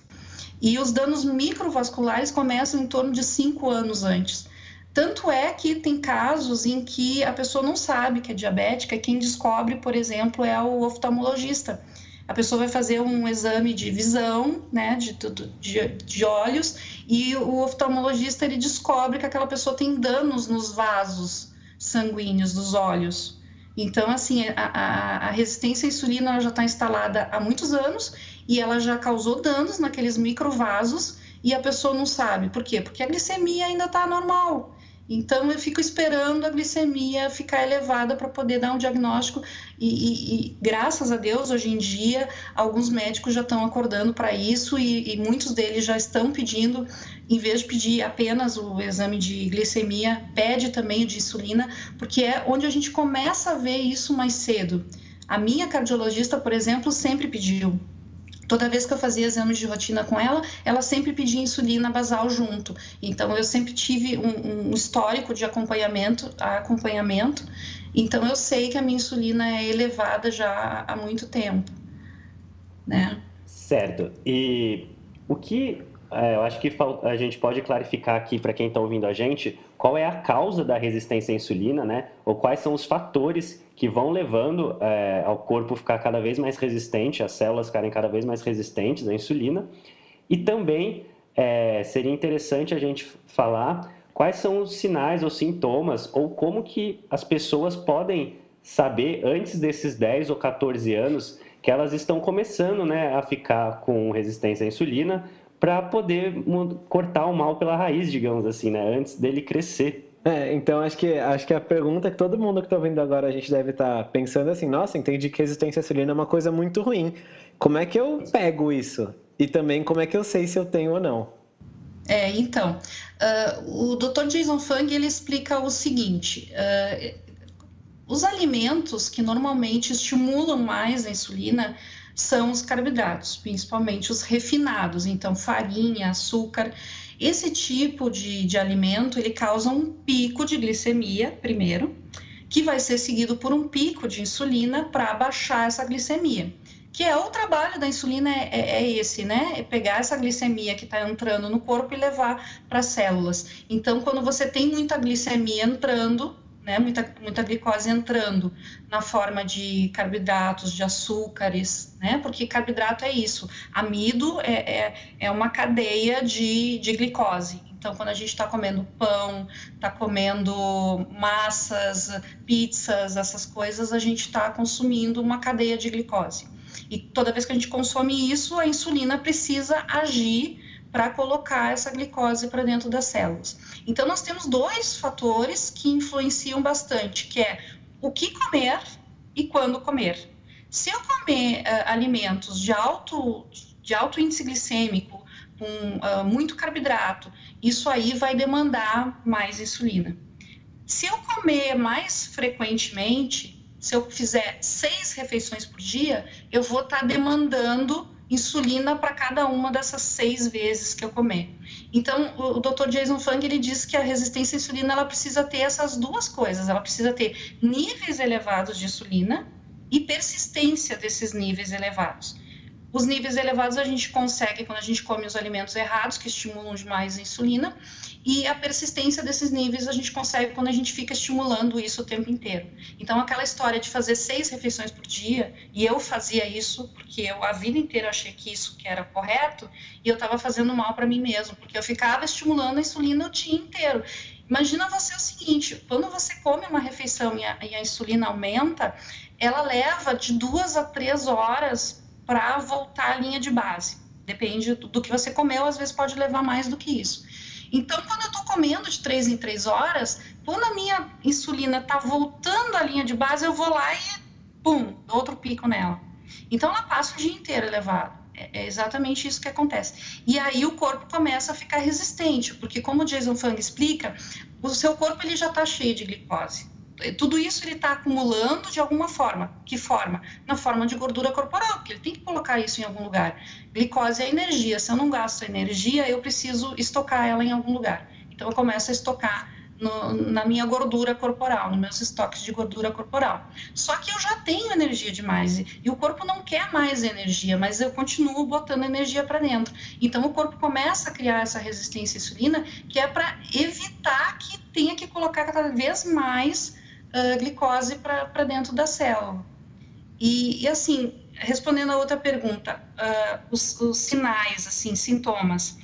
S3: E os danos microvasculares começam em torno de 5 anos antes. Tanto é que tem casos em que a pessoa não sabe que é diabética, quem descobre, por exemplo, é o oftalmologista a pessoa vai fazer um exame de visão, né, de, de, de olhos, e o oftalmologista ele descobre que aquela pessoa tem danos nos vasos sanguíneos dos olhos. Então, assim, a, a, a resistência à insulina já está instalada há muitos anos e ela já causou danos naqueles microvasos e a pessoa não sabe. Por quê? Porque a glicemia ainda está normal. Então, eu fico esperando a glicemia ficar elevada para poder dar um diagnóstico. E, e, e, graças a Deus, hoje em dia, alguns médicos já estão acordando para isso e, e, muitos deles já estão pedindo, em vez de pedir apenas o exame de glicemia, pede também o de insulina, porque é onde a gente começa a ver isso mais cedo. A minha cardiologista, por exemplo, sempre pediu Toda vez que eu fazia exames de rotina com ela, ela sempre pedia insulina basal junto. Então, eu sempre tive um, um histórico de acompanhamento, acompanhamento. Então, eu sei que a minha insulina é elevada já há muito tempo, né?
S2: Certo. E o que é, eu acho que a gente pode clarificar aqui para quem está ouvindo a gente qual é a causa da resistência à insulina, né? Ou quais são os fatores que vão levando é, ao corpo ficar cada vez mais resistente, as células ficarem cada vez mais resistentes à insulina. E também é, seria interessante a gente falar quais são os sinais ou sintomas ou como que as pessoas podem saber antes desses 10 ou 14 anos que elas estão começando né, a ficar com resistência à insulina para poder cortar o mal pela raiz, digamos assim, né? Antes dele crescer.
S1: É, então acho que, acho que a pergunta que todo mundo que está ouvindo agora a gente deve estar tá pensando assim, nossa, entendi que resistência à insulina é uma coisa muito ruim. Como é que eu pego isso? E também como é que eu sei se eu tenho ou não?
S3: É, então, uh, o Dr. Jason Fung ele explica o seguinte: uh, os alimentos que normalmente estimulam mais a insulina são os carboidratos, principalmente os refinados, então farinha, açúcar. Esse tipo de, de alimento ele causa um pico de glicemia primeiro, que vai ser seguido por um pico de insulina para baixar essa glicemia. Que é o trabalho da insulina é, é, é esse, né? É pegar essa glicemia que está entrando no corpo e levar para as células. Então, quando você tem muita glicemia entrando, né, muita, muita glicose entrando na forma de carboidratos, de açúcares, né, porque carboidrato é isso, amido é, é, é uma cadeia de, de glicose. Então, quando a gente está comendo pão, está comendo massas, pizzas, essas coisas, a gente está consumindo uma cadeia de glicose. E toda vez que a gente consome isso, a insulina precisa agir para colocar essa glicose para dentro das células. Então, nós temos dois fatores que influenciam bastante, que é o que comer e quando comer. Se eu comer uh, alimentos de alto, de alto índice glicêmico, com uh, muito carboidrato, isso aí vai demandar mais insulina. Se eu comer mais frequentemente, se eu fizer seis refeições por dia, eu vou estar tá demandando insulina para cada uma dessas seis vezes que eu comer. Então, o, Dr. Jason Fung ele diz que a resistência à insulina ela precisa ter essas duas coisas. Ela precisa ter níveis elevados de insulina e persistência desses níveis elevados. Os níveis elevados a gente consegue quando a gente come os alimentos errados, que estimulam demais a insulina, e a persistência desses níveis a gente consegue quando a gente fica estimulando isso o tempo inteiro. Então, aquela história de fazer seis refeições por dia, e eu fazia isso porque eu a vida inteira achei que isso que era correto, e eu estava fazendo mal para mim mesmo, porque eu ficava estimulando a insulina o dia inteiro. Imagina você o seguinte: quando você come uma refeição e a, e a insulina aumenta, ela leva de duas a três horas para voltar à linha de base. Depende do, que você comeu, às vezes pode levar mais do que isso. Então, quando eu estou comendo de três em três horas, quando a minha insulina está voltando à linha de base, eu vou lá e, pum, outro pico nela. Então, ela passa o dia inteiro elevado. É, é exatamente isso que acontece. E aí o corpo começa a ficar resistente, porque como o Jason Fung explica, o seu corpo ele já está cheio de glicose tudo isso ele está acumulando de alguma forma. Que forma? Na forma de gordura corporal, porque ele tem que colocar isso em algum lugar. Glicose é energia. Se eu não gasto energia, eu preciso estocar ela em algum lugar. Então eu começo a estocar no, na minha gordura corporal, nos meus estoques de gordura corporal. Só que eu já tenho energia demais e, e o corpo não quer mais energia, mas eu continuo botando energia para dentro. Então o corpo começa a criar essa resistência à insulina, que é para evitar que tenha que colocar cada vez mais uh, glicose para dentro da célula. E, e, assim, respondendo a outra pergunta, uh, os, os, sinais, assim, sintomas,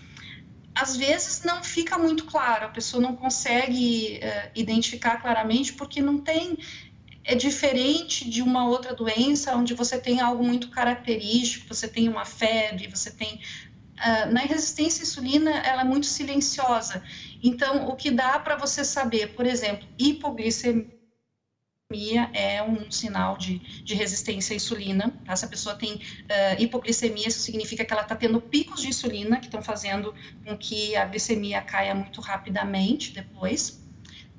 S3: às vezes não fica muito claro, a pessoa não consegue uh, identificar claramente porque não tem é diferente de uma outra doença onde você tem algo muito característico, você tem uma febre, você tem uh, na resistência à insulina, ela é muito silenciosa. Então, o que dá para você saber, por exemplo, hipoglicemia é um sinal de, de resistência à insulina. Tá? Se a pessoa tem uh, hipoglicemia, isso significa que ela está tendo picos de insulina que estão fazendo com que a glicemia caia muito rapidamente depois.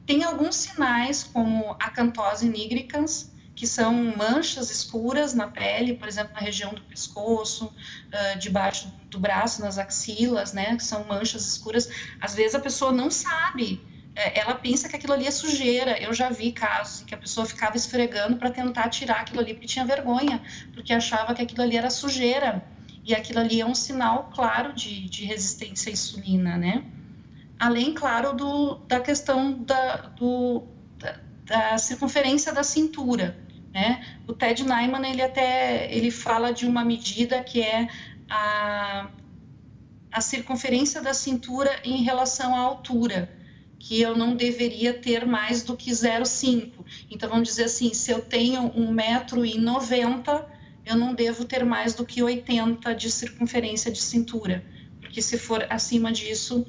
S3: Tem alguns sinais, como acantose nigricans, que são manchas escuras na pele, por exemplo, na região do pescoço, uh, debaixo do braço, nas axilas, né, que são manchas escuras. Às vezes a pessoa não sabe, ela pensa que aquilo ali é sujeira. Eu já vi casos em que a pessoa ficava esfregando para tentar tirar aquilo ali porque tinha vergonha, porque achava que aquilo ali era sujeira. E aquilo ali é um sinal claro de, de resistência à insulina, né? Além, claro, do, da questão da, do, da, da circunferência da cintura né? O Ted Nyman ele até ele fala de uma medida que é a, a circunferência da cintura em relação à altura, que eu não deveria ter mais do que 0,5. Então vamos dizer assim, se eu tenho 1,90m, eu não devo ter mais do que 80 de circunferência de cintura, porque se for acima disso,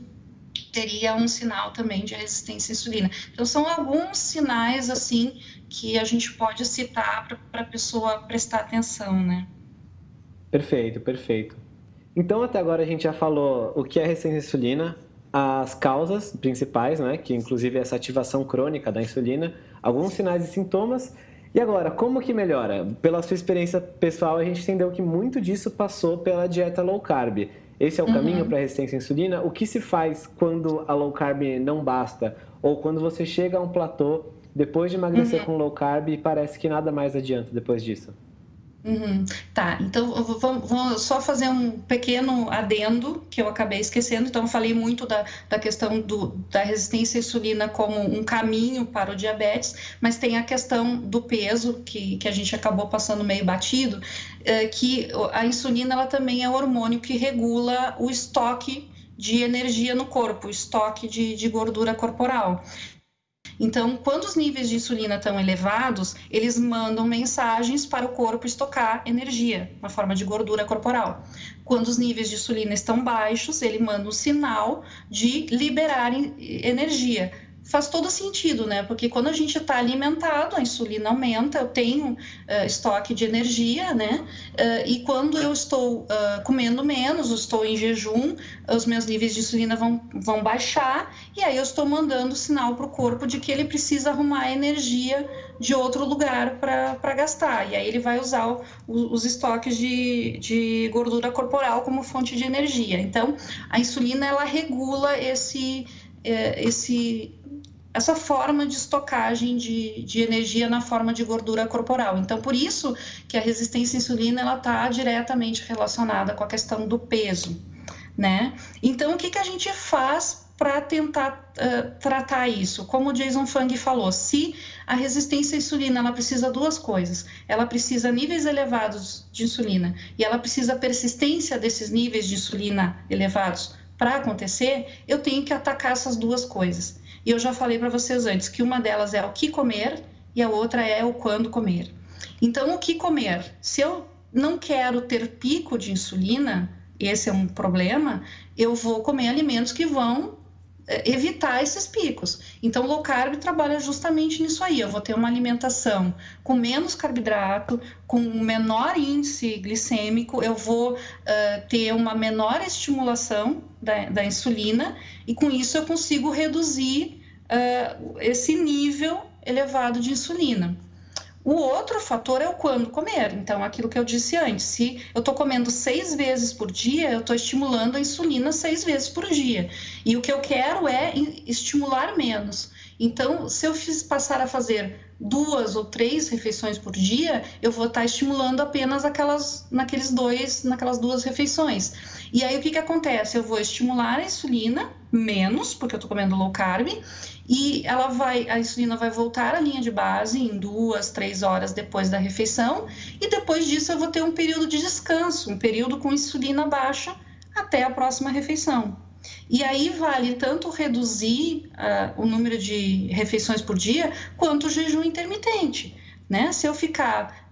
S3: teria um sinal também de resistência à insulina. Então, são alguns sinais, assim, que a gente pode citar para a pessoa prestar atenção, né?
S1: Perfeito, perfeito. Então, até agora a gente já falou o que é resistência à insulina, as causas principais, né, que inclusive é essa ativação crônica da insulina, alguns sinais e sintomas. E agora, como que melhora? Pela sua experiência pessoal, a gente entendeu que muito disso passou pela dieta low carb. Esse é o uhum. caminho para a resistência à insulina. O que se faz quando a low carb não basta? Ou quando você chega a um platô depois de emagrecer uhum. com low carb e parece que nada mais adianta depois disso?
S3: Uhum. Tá, então vou, só fazer um pequeno adendo que eu acabei esquecendo. Então, falei muito da, da questão do, da resistência à insulina como um caminho para o diabetes, mas tem a questão do peso, que, que a gente acabou passando meio batido, é, que a insulina ela também é o hormônio que regula o estoque de energia no corpo, estoque de, de gordura corporal. Então, quando os níveis de insulina estão elevados, eles mandam mensagens para o corpo estocar energia na forma de gordura corporal. Quando os níveis de insulina estão baixos, ele manda um sinal de liberar energia faz todo sentido, né? Porque quando a gente está alimentado, a insulina aumenta, eu tenho uh, estoque de energia, né? Uh, e quando eu estou uh, comendo menos, estou em jejum, os meus níveis de insulina vão, vão baixar, e aí eu estou mandando sinal para o corpo de que ele precisa arrumar energia de outro lugar para gastar. E aí ele vai usar o, os estoques de, de gordura corporal como fonte de energia. Então, a insulina, ela regula esse esse essa forma de estocagem de, de energia na forma de gordura corporal. Então, por isso que a resistência à insulina está diretamente relacionada com a questão do peso, né? Então, o que, que a gente faz para tentar uh, tratar isso? Como o Jason Fung falou, se a resistência à insulina ela precisa duas coisas, ela precisa níveis elevados de insulina e ela precisa persistência desses níveis de insulina elevados para acontecer, eu tenho que atacar essas duas coisas. E eu já falei para vocês antes que uma delas é o que comer e a outra é o quando comer. Então, o que comer? Se eu não quero ter pico de insulina, esse é um problema, eu vou comer alimentos que vão é, evitar esses picos. Então, low carb trabalha justamente nisso aí. Eu vou ter uma alimentação com menos carboidrato, com menor índice glicêmico, eu vou uh, ter uma menor estimulação da, da, insulina e com isso eu consigo reduzir uh, esse nível elevado de insulina. O outro fator é o quando comer. Então, aquilo que eu disse antes, se eu estou comendo seis vezes por dia, eu estou estimulando a insulina seis vezes por dia. E o que eu quero é estimular menos. Então, se eu fiz, passar a fazer duas ou três refeições por dia, eu vou estar tá estimulando apenas aquelas, naqueles dois, naquelas duas refeições. E aí o que, que acontece? Eu vou estimular a insulina menos, porque eu estou comendo low carb, e ela vai, a insulina vai voltar à linha de base em duas, três horas depois da refeição, e depois disso eu vou ter um período de descanso, um período com insulina baixa até a próxima refeição. E aí vale tanto reduzir uh, o número de refeições por dia, quanto o jejum intermitente. Né? Se eu ficar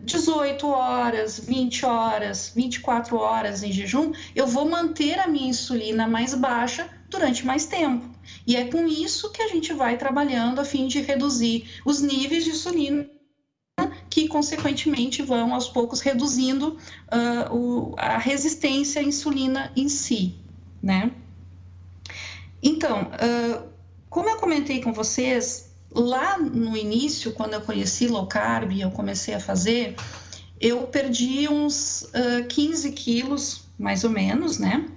S3: 18 horas, 20 horas, 24 horas em jejum, eu vou manter a minha insulina mais baixa durante mais tempo. E é com isso que a gente vai trabalhando a fim de reduzir os níveis de insulina que, consequentemente, vão aos poucos reduzindo uh, o, a resistência à insulina em si, né? Então, como eu comentei com vocês, lá no início, quando eu conheci low carb e eu comecei a fazer, eu perdi uns uh, 15 quilos, mais ou menos, né?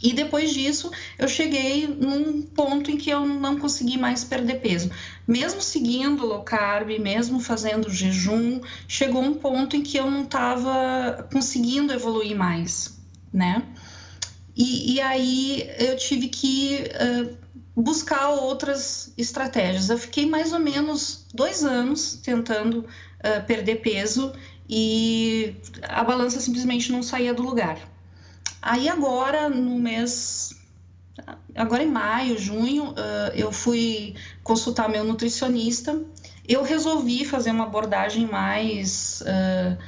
S3: E depois disso, eu cheguei num ponto em que eu não consegui mais perder peso. Mesmo seguindo low carb, mesmo fazendo jejum, chegou um ponto em que eu não estava conseguindo evoluir mais, né? E, e, aí eu tive que uh, buscar outras estratégias. Eu fiquei mais ou menos dois anos tentando uh, perder peso e a balança simplesmente não saía do lugar. Aí agora, no mês. Agora em maio, junho, eu fui consultar meu nutricionista. Eu resolvi fazer uma abordagem mais. Uh,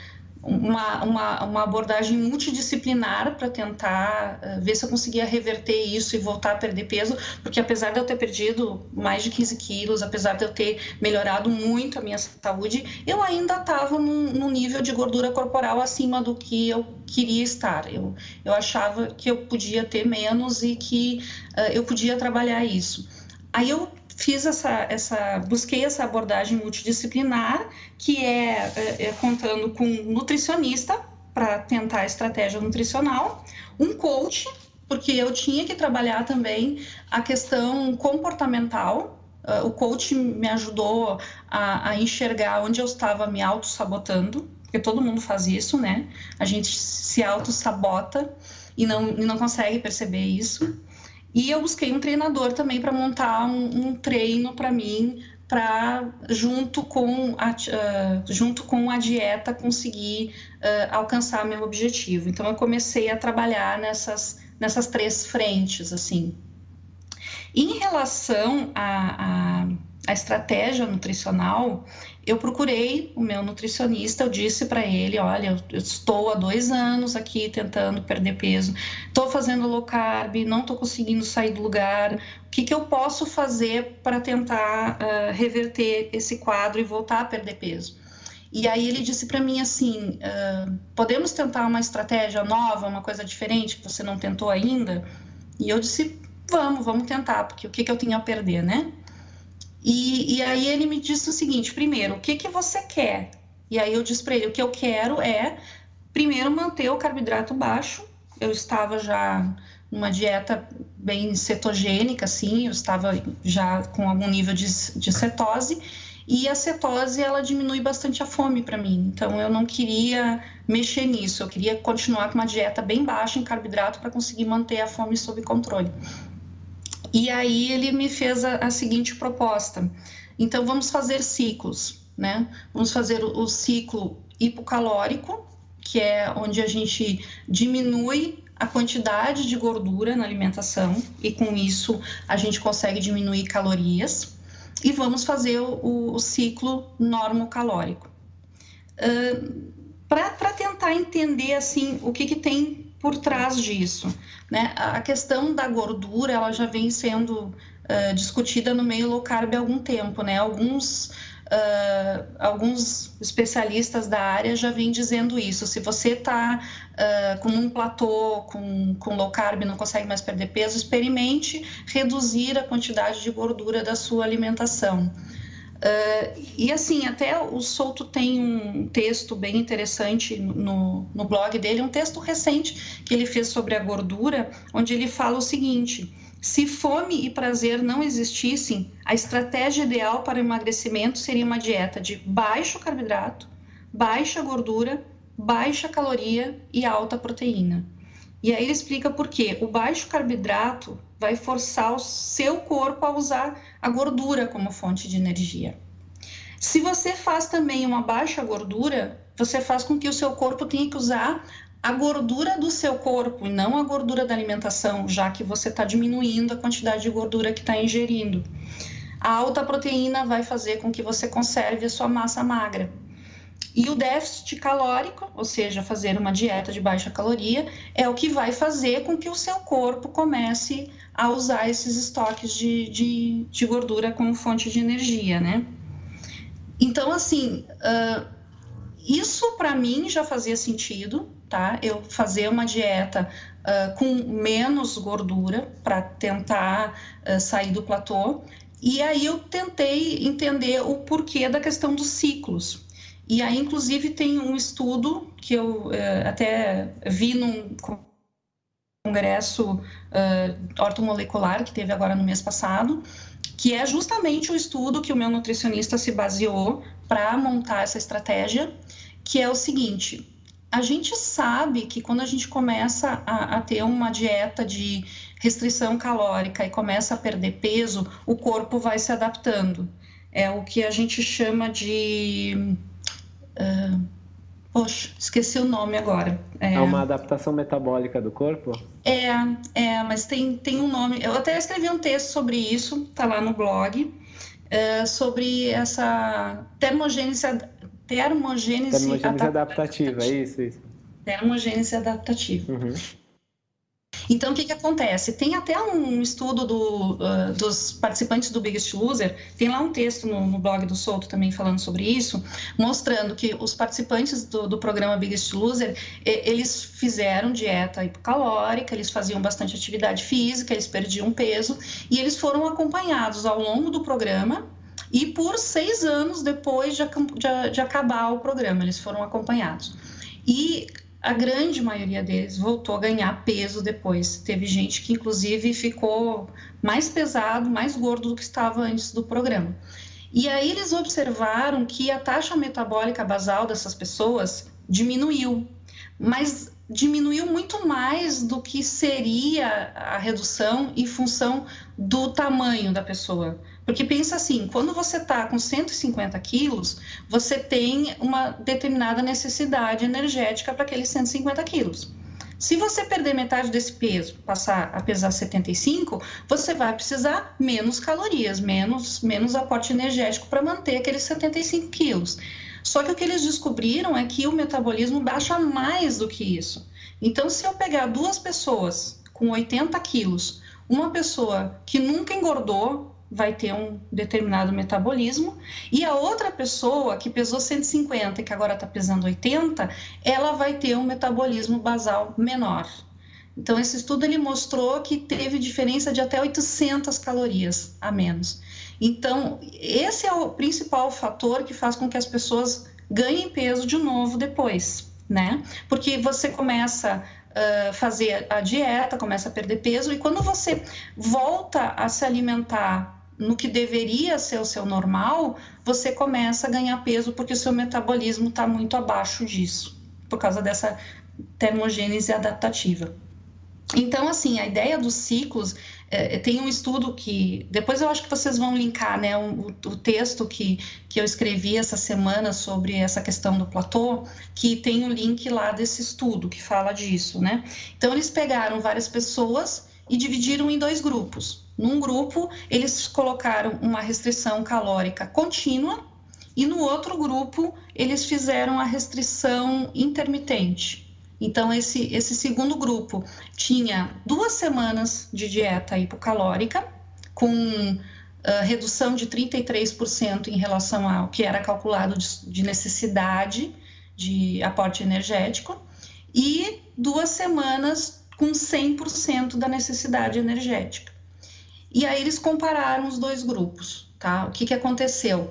S3: uma, uma, uma abordagem multidisciplinar para tentar uh, ver se eu conseguia reverter isso e voltar a perder peso, porque apesar de eu ter perdido mais de 15 quilos, apesar de eu ter melhorado muito a minha saúde, eu ainda estava num, num, nível de gordura corporal acima do que eu queria estar. Eu, eu achava que eu podia ter menos e que uh, eu podia trabalhar isso. Aí eu fiz essa, essa, busquei essa abordagem multidisciplinar, que é, é, é contando com um nutricionista para tentar a estratégia nutricional, um coach, porque eu tinha que trabalhar também a questão comportamental. Uh, o coach me ajudou a, a enxergar onde eu estava me auto-sabotando, porque todo mundo faz isso, né? A gente se auto-sabota e não, e não consegue perceber isso. E eu busquei um treinador também para montar um, um treino para mim, para junto com a, uh, junto com a dieta conseguir uh, alcançar meu objetivo. Então eu comecei a trabalhar nessas nessas três frentes assim. Em relação a, a a estratégia nutricional, eu procurei o meu nutricionista, eu disse para ele, olha, eu estou há dois anos aqui tentando perder peso, estou fazendo low carb, não estou conseguindo sair do lugar, o que, que eu posso fazer para tentar uh, reverter esse quadro e voltar a perder peso? E aí ele disse para mim assim, uh, podemos tentar uma estratégia nova, uma coisa diferente que você não tentou ainda? E eu disse, vamos, vamos tentar, porque o que, que eu tinha a perder, né? E, e aí ele me disse o seguinte: primeiro, o que, que você quer? E aí eu disse para ele: o que eu quero é, primeiro, manter o carboidrato baixo. Eu estava já numa dieta bem cetogênica, assim, eu estava já com algum nível de, de cetose. E a cetose, ela diminui bastante a fome para mim. Então, eu não queria mexer nisso. Eu queria continuar com uma dieta bem baixa em carboidrato para conseguir manter a fome sob controle. E aí ele me fez a, a seguinte proposta: então vamos fazer ciclos, né? Vamos fazer o, o ciclo hipocalórico, que é onde a gente diminui a quantidade de gordura na alimentação e com isso a gente consegue diminuir calorias. E vamos fazer o, o ciclo normocalórico. Uh, Para tentar entender assim o que, que tem por trás disso. Né? A questão da gordura ela já vem sendo uh, discutida no meio low carb há algum tempo. Né? Alguns, uh, alguns especialistas da área já vêm dizendo isso. Se você está uh, com um platô, com, com low carb, não consegue mais perder peso, experimente reduzir a quantidade de gordura da sua alimentação. Uh, e assim, até o Souto tem um texto bem interessante no, no blog dele, um texto recente que ele fez sobre a gordura, onde ele fala o seguinte: se fome e prazer não existissem, a estratégia ideal para o emagrecimento seria uma dieta de baixo carboidrato, baixa gordura, baixa caloria e alta proteína. E aí ele explica por quê. O baixo carboidrato vai forçar o seu corpo a usar a gordura como fonte de energia. Se você faz também uma baixa gordura, você faz com que o seu corpo tenha que usar a gordura do seu corpo e não a gordura da alimentação, já que você está diminuindo a quantidade de gordura que está ingerindo. A alta proteína vai fazer com que você conserve a sua massa magra. E o déficit calórico, ou seja, fazer uma dieta de baixa caloria, é o que vai fazer com que o seu corpo comece a usar esses estoques de, de, de gordura como fonte de energia, né? Então, assim, uh, isso para mim já fazia sentido, tá? Eu fazer uma dieta uh, com menos gordura para tentar uh, sair do platô. E aí eu tentei entender o porquê da questão dos ciclos. E aí, inclusive, tem um estudo que eu uh, até vi num congresso uh, ortomolecular que teve agora no mês passado, que é justamente o estudo que o meu nutricionista se baseou para montar essa estratégia, que é o seguinte: a gente sabe que quando a gente começa a, a, ter uma dieta de restrição calórica e começa a perder peso, o corpo vai se adaptando. É o que a gente chama de. Uh, poxa, esqueci o nome agora.
S1: É, é, uma adaptação metabólica do corpo?
S3: É, é, mas tem, tem um nome. Eu até escrevi um texto sobre isso, tá lá no blog, é, sobre essa termogênese termogênese,
S1: termogênese adaptativa, é isso, isso.
S3: Termogênese adaptativa. Uhum. Então, o que, que acontece? Tem até um estudo do, uh, dos participantes do Biggest Loser, tem lá um texto no, no, blog do Souto também falando sobre isso, mostrando que os participantes do, do programa Biggest Loser, eles fizeram dieta hipocalórica, eles faziam bastante atividade física, eles perdiam peso, e eles foram acompanhados ao longo do programa e por seis anos depois de, de, de acabar o programa, eles foram acompanhados. E a grande maioria deles voltou a ganhar peso depois. Teve gente que, inclusive, ficou mais pesado, mais gordo do que estava antes do programa. E aí eles observaram que a taxa metabólica basal dessas pessoas diminuiu, mas diminuiu muito mais do que seria a redução em função do tamanho da pessoa. Porque pensa assim, quando você está com 150 quilos, você tem uma determinada necessidade energética para aqueles 150 quilos. Se você perder metade desse peso, passar a pesar 75, você vai precisar menos calorias, menos, menos aporte energético para manter aqueles 75 quilos. Só que o que eles descobriram é que o metabolismo baixa mais do que isso. Então, se eu pegar duas pessoas com 80 quilos, uma pessoa que nunca engordou, vai ter um determinado metabolismo, e a outra pessoa que pesou 150 e que agora está pesando 80, ela vai ter um metabolismo basal menor. Então, esse estudo ele mostrou que teve diferença de até 800 calorias a menos. Então, esse é o principal fator que faz com que as pessoas ganhem peso de novo depois, né? Porque você começa a uh, fazer a dieta, começa a perder peso, e quando você volta a se alimentar no que deveria ser o seu normal, você começa a ganhar peso porque o seu metabolismo está muito abaixo disso, por causa dessa termogênese adaptativa. Então, assim, a ideia dos ciclos é, tem um estudo que depois eu acho que vocês vão linkar, né, o, o, texto que, que eu escrevi essa semana sobre essa questão do platô, que tem o um link lá desse estudo que fala disso, né? Então, eles pegaram várias pessoas e dividiram em dois grupos. Num grupo, eles colocaram uma restrição calórica contínua e no outro grupo, eles fizeram a restrição intermitente. Então, esse, esse segundo grupo tinha duas semanas de dieta hipocalórica, com uh, redução de 33% em relação ao que era calculado de, de necessidade de aporte energético, e duas semanas com 100% da necessidade energética. E aí eles compararam os dois grupos, tá? O que, que aconteceu?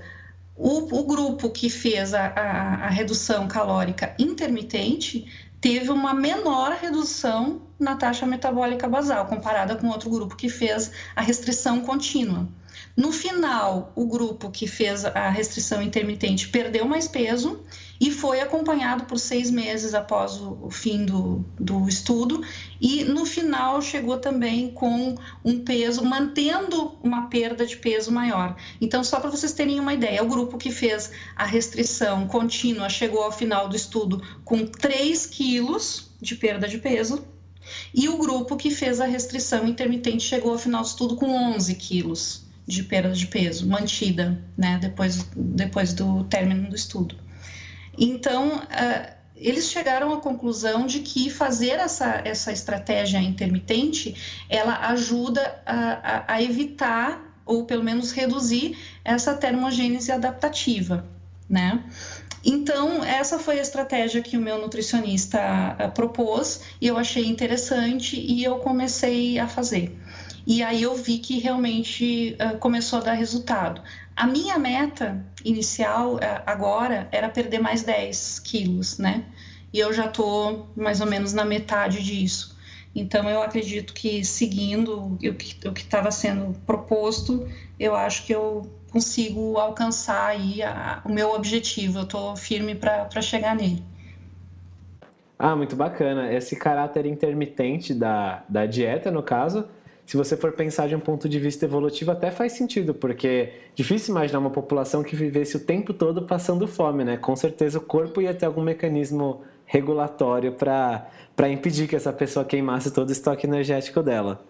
S3: O, o grupo que fez a, a, a redução calórica intermitente teve uma menor redução na taxa metabólica basal, comparada com outro grupo que fez a restrição contínua. No final, o grupo que fez a restrição intermitente perdeu mais peso e foi acompanhado por seis meses após o, fim do, do estudo, e no final chegou também com um peso, mantendo uma perda de peso maior. Então, só para vocês terem uma ideia, o grupo que fez a restrição contínua chegou ao final do estudo com 3 quilos de perda de peso, e o grupo que fez a restrição intermitente chegou ao final do estudo com 11 quilos de perda de peso mantida, né, depois, depois do término do estudo. Então, uh, eles chegaram à conclusão de que fazer essa, essa estratégia intermitente, ela ajuda a, a, a evitar ou pelo menos reduzir essa termogênese adaptativa, né? Então, essa foi a estratégia que o meu nutricionista uh, propôs e eu achei interessante e eu comecei a fazer. E aí eu vi que realmente uh, começou a dar resultado. A minha meta inicial uh, agora era perder mais 10 quilos, né? E eu já estou mais ou menos na metade disso. Então, eu acredito que seguindo o que estava sendo proposto, eu acho que eu consigo alcançar aí a, o meu objetivo. Eu estou firme para chegar nele.
S1: Ah, muito bacana. Esse caráter intermitente da, da dieta, no caso, se você for pensar de um ponto de vista evolutivo, até faz sentido, porque é difícil imaginar uma população que vivesse o tempo todo passando fome, né? Com certeza o corpo ia ter algum mecanismo regulatório para impedir que essa pessoa queimasse todo o estoque energético dela.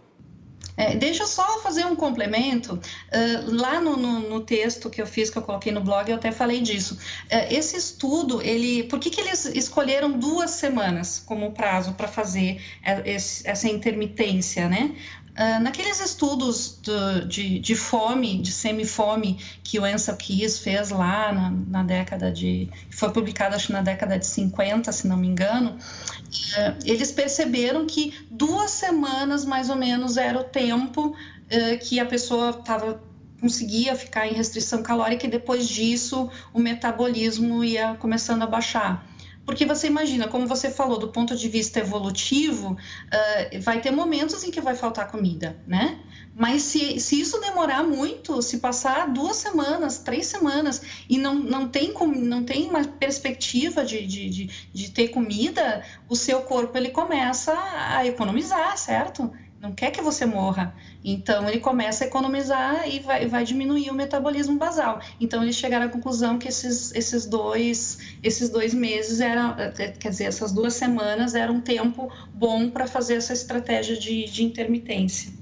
S3: É, deixa eu só fazer um complemento. Uh, lá no, no, no, texto que eu fiz, que eu coloquei no blog, eu até falei disso. Uh, esse estudo, ele, por que, que eles escolheram duas semanas como prazo para fazer esse, essa intermitência, né? Uh, naqueles estudos do, de, de, fome, de semifome, que o Ansel Keys fez lá na, na, década de. foi publicado acho na década de 50, se não me engano, uh, eles perceberam que duas semanas mais ou menos era o tempo uh, que a pessoa estava conseguia ficar em restrição calórica e depois disso o metabolismo ia começando a baixar. Porque você imagina, como você falou, do ponto de vista evolutivo, uh, vai ter momentos em que vai faltar comida, né? Mas se, se isso demorar muito, se passar duas semanas, três semanas, e não, não, tem, não tem uma perspectiva de, de, de, de ter comida, o seu corpo ele começa a economizar, certo? Não quer que você morra. Então, ele começa a economizar e vai, vai diminuir o metabolismo basal. Então, eles chegaram à conclusão que esses, esses, dois, esses dois meses eram, quer dizer, essas duas semanas era um tempo bom para fazer essa estratégia de, de intermitência.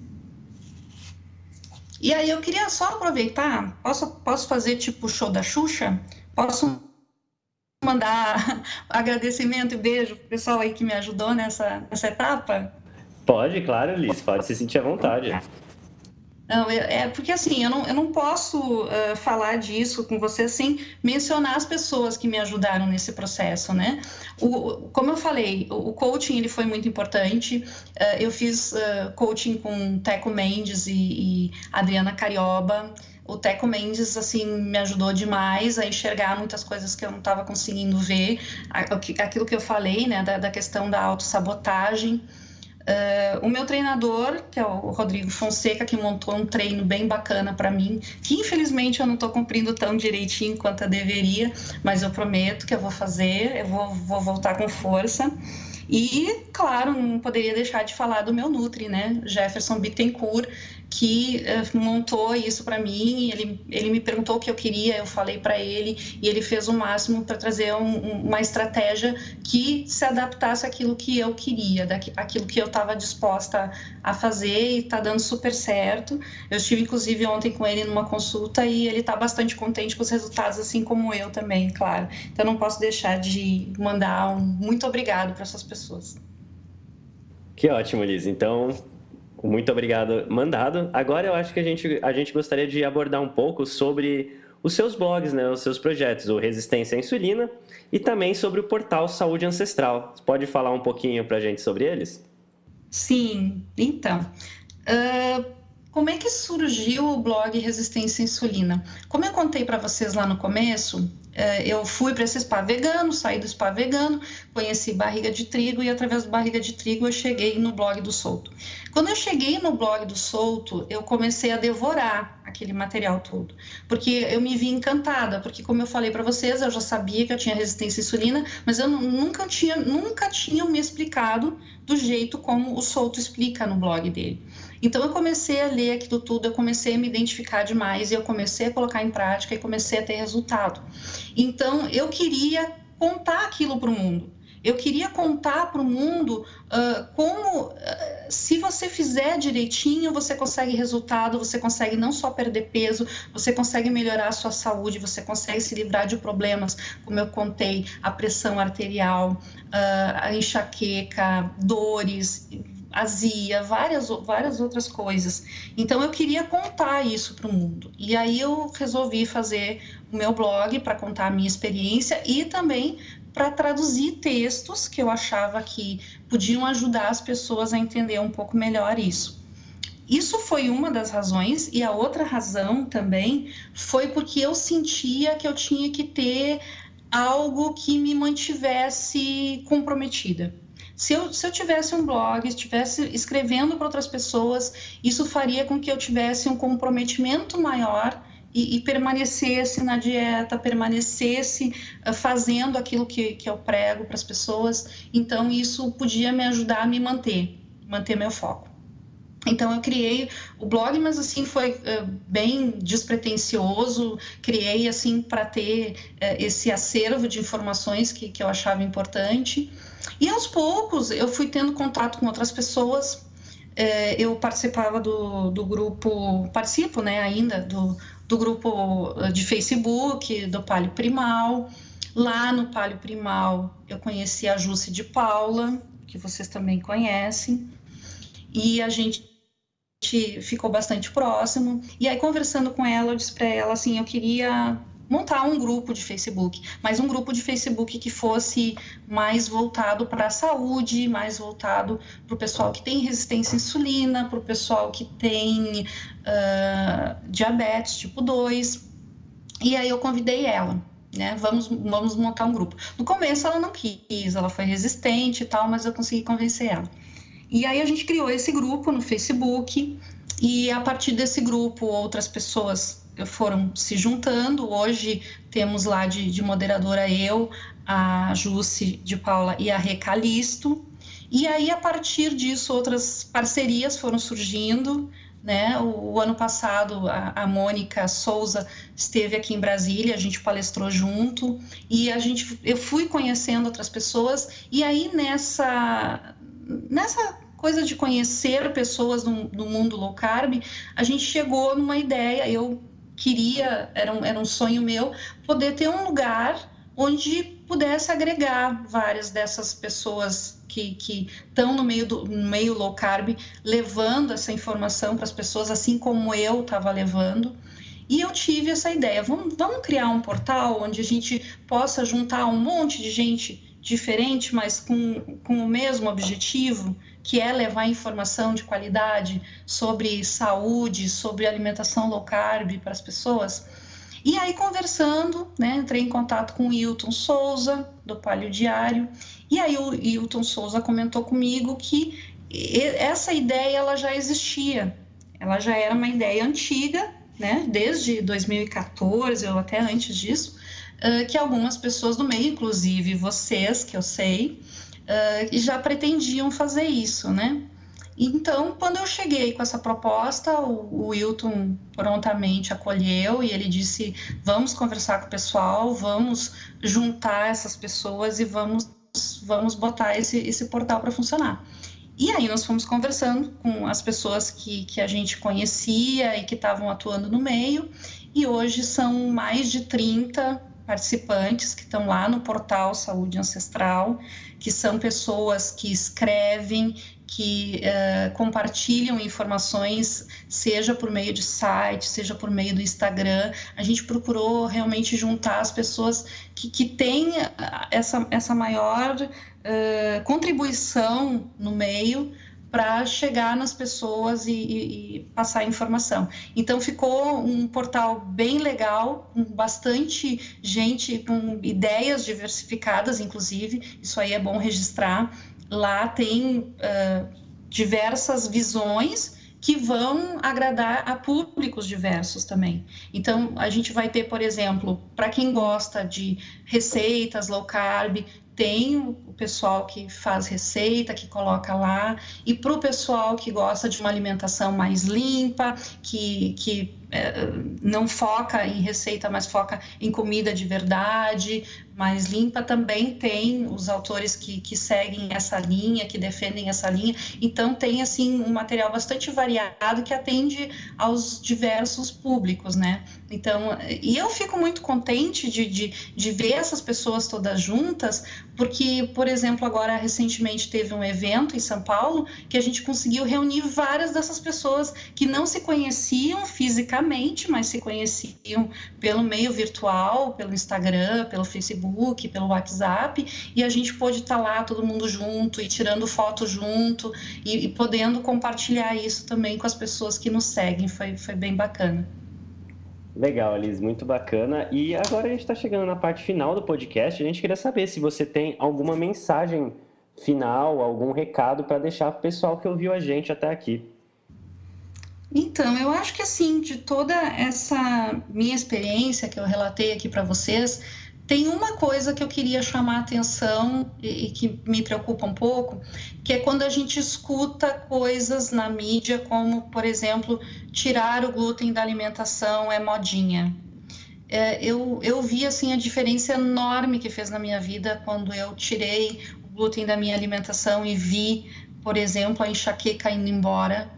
S3: E aí, eu queria só aproveitar, posso, posso fazer tipo show da Xuxa? Posso mandar (laughs) agradecimento e beijo para o pessoal aí que me ajudou nessa, nessa etapa?
S2: Pode, claro, Liz, pode se sentir à vontade.
S3: Não, é, é porque assim, eu não, eu não posso uh, falar disso com você sem mencionar as pessoas que me ajudaram nesse processo, né? O, como eu falei, o, o coaching ele foi muito importante. Uh, eu fiz uh, coaching com Teco Mendes e, e Adriana Carioba. O Teco Mendes, assim, me ajudou demais a enxergar muitas coisas que eu não estava conseguindo ver. Aquilo que eu falei, né, da, da questão da autossabotagem. Uh, o meu treinador, que é o Rodrigo Fonseca, que montou um treino bem bacana para mim, que infelizmente eu não estou cumprindo tão direitinho quanto eu deveria, mas eu prometo que eu vou fazer, eu vou, vou voltar com força. E, claro, não poderia deixar de falar do meu Nutri, né? Jefferson Bittencourt, que uh, montou isso para mim. Ele, ele me perguntou o que eu queria, eu falei para ele, e ele fez o máximo para trazer um, uma estratégia que se adaptasse àquilo que eu queria, daquilo que eu estava disposta a fazer, e está dando super certo. Eu estive, inclusive, ontem com ele numa consulta e ele está bastante contente com os resultados, assim como eu também, claro. Então, não posso deixar de mandar um muito obrigado para essas pessoas.
S2: Que ótimo, Liz. Então, muito obrigado, mandado. Agora eu acho que a gente, a gente gostaria de abordar um pouco sobre os seus blogs, né, os seus projetos, o Resistência à Insulina e também sobre o portal Saúde Ancestral. Você pode falar um pouquinho para a gente sobre eles?
S3: Sim, então. Uh, como é que surgiu o blog Resistência à Insulina? Como eu contei para vocês lá no começo, eu fui para esse spa vegano, saí do spa vegano, conheci barriga de trigo e através do barriga de trigo eu cheguei no blog do Solto. Quando eu cheguei no blog do Solto, eu comecei a devorar aquele material todo, porque eu me vi encantada, porque como eu falei para vocês, eu já sabia que eu tinha resistência à insulina, mas eu nunca tinha, nunca tinha me explicado do jeito como o Solto explica no blog dele. Então eu comecei a ler aquilo tudo, eu comecei a me identificar demais e eu comecei a colocar em prática e comecei a ter resultado. Então eu queria contar aquilo para o mundo. Eu queria contar para o mundo uh, como, uh, se você fizer direitinho, você consegue resultado, você consegue não só perder peso, você consegue melhorar a sua saúde, você consegue se livrar de problemas, como eu contei, a pressão arterial, uh, a enxaqueca, dores, azia, várias, várias outras coisas. Então eu queria contar isso para o mundo. E aí eu resolvi fazer o meu blog para contar a minha experiência e também para traduzir textos que eu achava que podiam ajudar as pessoas a entender um pouco melhor isso. Isso foi uma das razões, e a outra razão também foi porque eu sentia que eu tinha que ter algo que me mantivesse comprometida. Se eu, se eu tivesse um blog, estivesse escrevendo para outras pessoas, isso faria com que eu tivesse um comprometimento maior e, e, permanecesse na dieta, permanecesse uh, fazendo aquilo que, que eu prego para as pessoas. Então, isso podia me ajudar a me manter, manter meu foco. Então eu criei o blog, mas assim foi uh, bem despretensioso. Criei assim para ter uh, esse acervo de informações que, que eu achava importante. E aos poucos eu fui tendo contato com outras pessoas. Uh, eu participava do, do grupo, participo né, ainda do, do grupo de Facebook do Palio Primal. Lá no Palio Primal eu conheci a Jússi de Paula, que vocês também conhecem. E a gente ficou bastante próximo. E aí, conversando com ela, eu disse para ela assim: eu queria montar um grupo de Facebook, mas um grupo de Facebook que fosse mais voltado para a saúde, mais voltado para o pessoal que tem resistência à insulina, para o pessoal que tem uh, diabetes tipo 2. E aí eu convidei ela. Né? Vamos, vamos montar um grupo. No começo ela não quis, ela foi resistente e tal, mas eu consegui convencer ela. E aí a gente criou esse grupo no Facebook e a partir desse grupo outras pessoas foram se juntando. Hoje temos lá de, de moderadora eu, a Jússi de Paula e a Recalisto. E aí, a partir disso, outras parcerias foram surgindo. Né? O, o ano passado, a, a, Mônica Souza esteve aqui em Brasília, a gente palestrou junto e a gente, eu fui conhecendo outras pessoas. E aí, nessa, nessa coisa de conhecer pessoas no, no, mundo low carb, a gente chegou numa ideia, eu queria, era um, era um sonho meu, poder ter um lugar onde pudesse agregar várias dessas pessoas que estão no meio do no meio low carb, levando essa informação para as pessoas, assim como eu estava levando. E eu tive essa ideia, vamos, vamos criar um portal onde a gente possa juntar um monte de gente diferente, mas com, com o mesmo objetivo, que é levar informação de qualidade sobre saúde, sobre alimentação low carb para as pessoas. E aí, conversando, né, entrei em contato com o Hilton Souza, do Palio Diário, e aí o Hilton Souza comentou comigo que essa ideia ela já existia, ela já era uma ideia antiga, né, desde 2014 ou até antes disso, que algumas pessoas do meio, inclusive vocês, que eu sei, uh, já pretendiam fazer isso, né? Então, quando eu cheguei com essa proposta, o, o Wilton prontamente acolheu e ele disse: vamos conversar com o pessoal, vamos juntar essas pessoas e vamos, vamos botar esse, esse portal para funcionar. E aí nós fomos conversando com as pessoas que, que a gente conhecia e que estavam atuando no meio, e hoje são mais de 30 participantes que estão lá no portal Saúde Ancestral, que são pessoas que escrevem, que uh, compartilham informações, seja por meio de site, seja por meio do Instagram. A gente procurou realmente juntar as pessoas que, que têm essa, essa maior uh, contribuição no meio para chegar nas pessoas e, e, e, passar informação. Então ficou um portal bem legal, com bastante gente, com ideias diversificadas, inclusive, isso aí é bom registrar. Lá tem uh, diversas visões que vão agradar a públicos diversos também. Então, a gente vai ter, por exemplo, para quem gosta de receitas low carb, tem o pessoal que faz receita, que coloca lá, e para o pessoal que gosta de uma alimentação mais limpa, que, que é, não foca em receita, mas foca em comida de verdade, mais limpa, também tem os autores que, que seguem essa linha, que defendem essa linha. Então, tem, assim, um material bastante variado que atende aos diversos públicos, né? Então, e eu fico muito contente de, de, de ver essas pessoas todas juntas, porque, por exemplo, agora recentemente teve um evento em São Paulo que a gente conseguiu reunir várias dessas pessoas que não se conheciam fisicamente, mas se conheciam pelo meio virtual, pelo Instagram, pelo Facebook pelo WhatsApp, e a gente pôde estar lá todo mundo junto e tirando foto junto e, e podendo compartilhar isso também com as pessoas que nos seguem. Foi, foi bem bacana.
S2: Legal, Liz, muito bacana. E agora a gente está chegando na parte final do podcast. A gente queria saber se você tem alguma mensagem final, algum recado para deixar para o pessoal que ouviu a gente até aqui.
S3: Então, eu acho que assim, de toda essa minha experiência que eu relatei aqui para vocês, tem uma coisa que eu queria chamar a atenção e, que me preocupa um pouco, que é quando a gente escuta coisas na mídia, como, por exemplo, tirar o glúten da alimentação é modinha. É, eu, eu vi assim, a diferença enorme que fez na minha vida quando eu tirei o glúten da minha alimentação e vi, por exemplo, a enxaqueca indo embora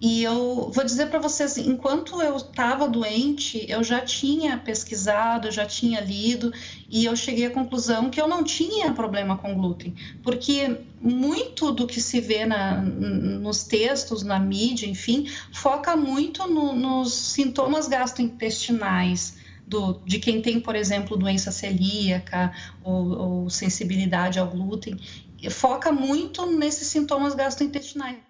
S3: e eu vou dizer para vocês, enquanto eu estava doente, eu já tinha pesquisado, já tinha lido e eu cheguei à conclusão que eu não tinha problema com glúten, porque muito do que se vê na, nos textos, na mídia, enfim, foca muito no, nos sintomas gastrointestinais. Do, de quem tem, por exemplo, doença celíaca ou, ou sensibilidade ao glúten, foca muito nesses sintomas gastrointestinais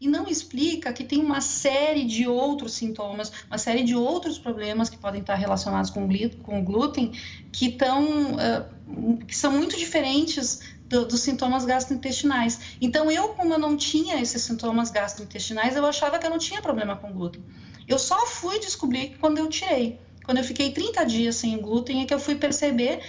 S3: e não explica que tem uma série de outros sintomas, uma série de outros problemas que podem estar relacionados com, com o glúten, que, tão, uh, que são muito diferentes do, dos sintomas gastrointestinais. Então, eu, como eu não tinha esses sintomas gastrointestinais, eu achava que eu não tinha problema com glúten. Eu só fui descobrir quando eu tirei. Quando eu fiquei 30 dias sem glúten, é que eu fui perceber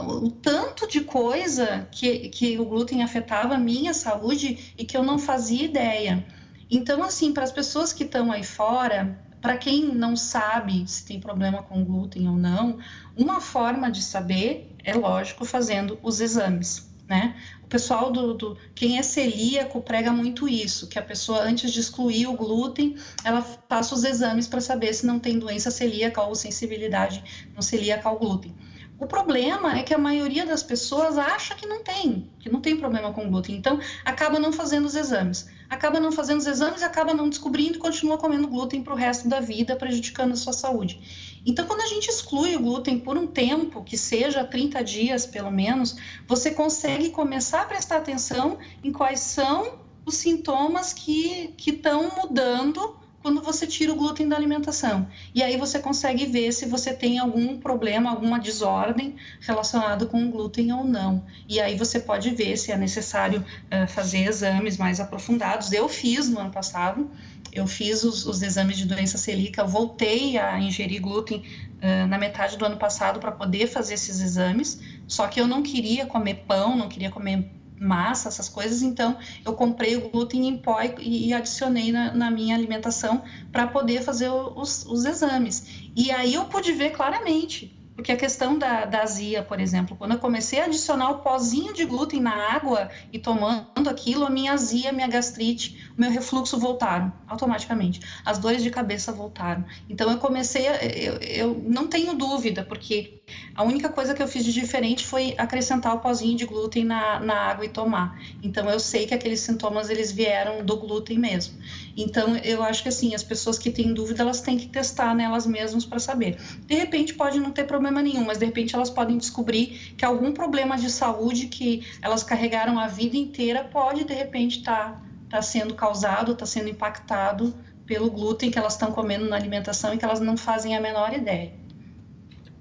S3: o tanto de coisa que, que o glúten afetava a minha saúde e que eu não fazia ideia. Então, assim, para as pessoas que estão aí fora, para quem não sabe se tem problema com glúten ou não, uma forma de saber é, lógico, fazendo os exames, né? O pessoal do, do, quem é celíaco prega muito isso, que a pessoa antes de excluir o glúten, ela faça os exames para saber se não tem doença celíaca ou sensibilidade não celíaca ao glúten. O problema é que a maioria das pessoas acha que não tem, que não tem problema com glúten. Então, acaba não fazendo os exames. Acaba não fazendo os exames acaba não descobrindo e continua comendo glúten para o resto da vida, prejudicando a sua saúde. Então, quando a gente exclui o glúten por um tempo, que seja 30 dias pelo menos, você consegue começar a prestar atenção em quais são os sintomas que estão mudando quando você tira o glúten da alimentação. E aí você consegue ver se você tem algum problema, alguma desordem relacionado com o glúten ou não. E aí você pode ver se é necessário uh, fazer exames mais aprofundados. Eu fiz no ano passado, eu fiz os, os exames de doença celíaca, voltei a ingerir glúten uh, na metade do ano passado para poder fazer esses exames, só que eu não queria comer pão, não queria comer massa, essas coisas, então eu comprei o glúten em pó e, e adicionei na, na, minha alimentação para poder fazer os, os exames. E aí eu pude ver claramente porque a questão da, da azia, por exemplo, quando eu comecei a adicionar o pozinho de glúten na água e tomando aquilo, a minha azia, minha gastrite, o meu refluxo voltaram automaticamente. As dores de cabeça voltaram. Então eu comecei, a, eu, eu não tenho dúvida, porque a única coisa que eu fiz de diferente foi acrescentar o pozinho de glúten na, na água e tomar. Então eu sei que aqueles sintomas eles vieram do glúten mesmo. Então eu acho que assim, as pessoas que têm dúvida, elas têm que testar nelas mesmas para saber. De repente pode não ter problema problema nenhum, mas de repente elas podem descobrir que algum problema de saúde que elas carregaram a vida inteira pode de repente estar tá, tá sendo causado, está sendo impactado pelo glúten que elas estão comendo na alimentação e que elas não fazem a menor ideia.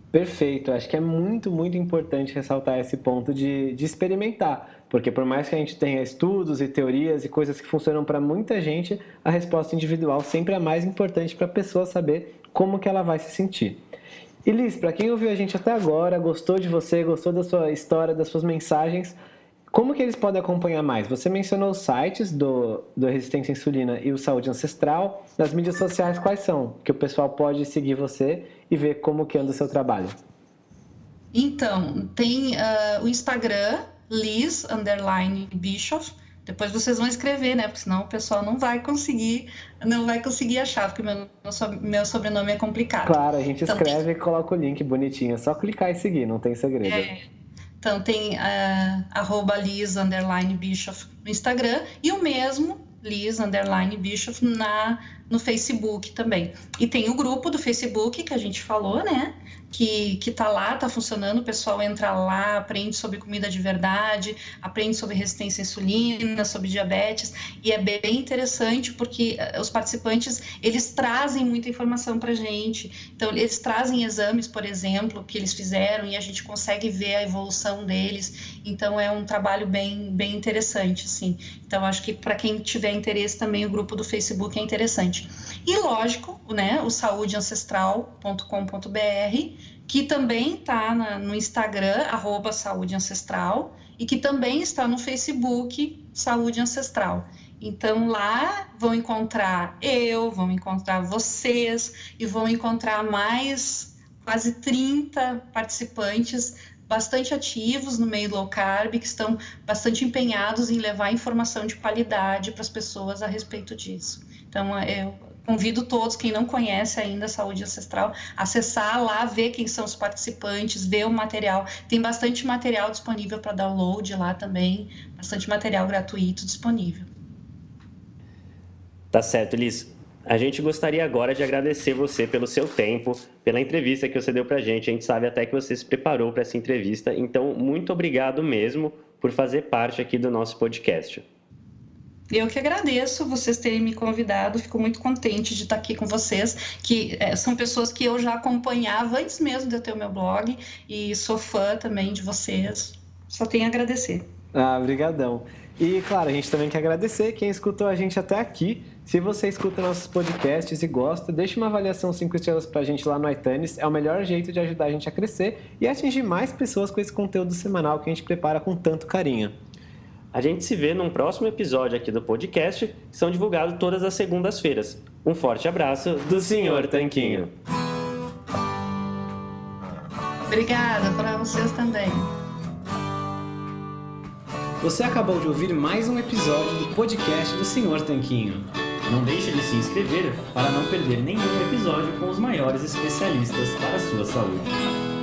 S1: Perfeito, acho que é muito, muito importante ressaltar esse ponto de, de experimentar, porque por mais que a gente tenha estudos e teorias e coisas que funcionam para muita gente, a resposta individual sempre é mais importante para a pessoa saber como que ela vai se sentir. E para quem ouviu a gente até agora, gostou de você, gostou da sua história, das suas mensagens, Como que eles podem acompanhar mais? Você mencionou os sites do, do Resistência à Insulina e o Saúde Ancestral. Nas mídias sociais, quais são? Que o pessoal pode seguir você e ver como que anda o seu trabalho.
S3: Então, tem uh, o Instagram, Liz, underline Bischoff. Depois vocês vão escrever, né? Porque senão o pessoal não vai conseguir, não vai conseguir achar, porque meu, meu sobrenome é complicado.
S1: Claro, a gente então, escreve tem... e coloca o link bonitinho. É só clicar e seguir, não tem segredo. É.
S3: Então tem uh, arroba Liz underline Bischoff no Instagram e o mesmo Liz underline Bischoff na, no Facebook também. E tem o grupo do Facebook que a gente falou, né? que, que tá lá, tá funcionando, o pessoal entra lá, aprende sobre comida de verdade, aprende sobre resistência à insulina, sobre diabetes, e é bem interessante porque eh, os participantes, eles trazem muita informação pra gente, então eles trazem exames, por exemplo, que eles fizeram e a gente consegue ver a evolução deles, então é um trabalho bem, bem interessante, sim. Então acho que para quem tiver interesse também o grupo do Facebook é interessante. E lógico, né, o saudeancestral.com.br que também está no Instagram, arroba Saúde Ancestral, e que também está no Facebook, Saúde Ancestral. Então lá vão encontrar eu, vão encontrar vocês e vão encontrar mais quase 30 participantes bastante ativos no meio low carb, que estão bastante empenhados em levar informação de qualidade para as pessoas a respeito disso. Então, eu convido todos, quem não conhece ainda saúde ancestral, acessar lá, ver quem são os participantes, ver o material. Tem bastante material disponível para download lá também, bastante material gratuito disponível.
S2: Tá certo, Liz. A gente gostaria agora de agradecer você pelo seu tempo, pela entrevista que você deu para a gente. A gente sabe até que você se preparou para essa entrevista. Então, muito obrigado mesmo por fazer parte aqui do nosso podcast.
S3: Eu que agradeço vocês terem me convidado, fico muito contente de estar aqui com vocês, que é, são pessoas que eu já acompanhava antes mesmo de eu ter o meu blog e sou fã também de vocês. Só tenho a agradecer.
S1: Ah, obrigadão. E claro, a gente também quer agradecer quem escutou a gente até aqui. Se você escuta nossos podcasts e gosta, deixe uma avaliação 5 estrelas pra gente lá no iTunes. É o melhor jeito de ajudar a gente a crescer e atingir mais pessoas com esse conteúdo semanal que a gente prepara com tanto carinho.
S2: A gente se vê num próximo episódio aqui do podcast, que são divulgados todas as segundas-feiras. Um forte abraço do Senhor Tanquinho.
S3: Obrigada para vocês também.
S1: Você acabou de ouvir mais um episódio do podcast do Senhor Tanquinho.
S2: Não deixe de se inscrever para não perder nenhum episódio com os maiores especialistas para a sua saúde.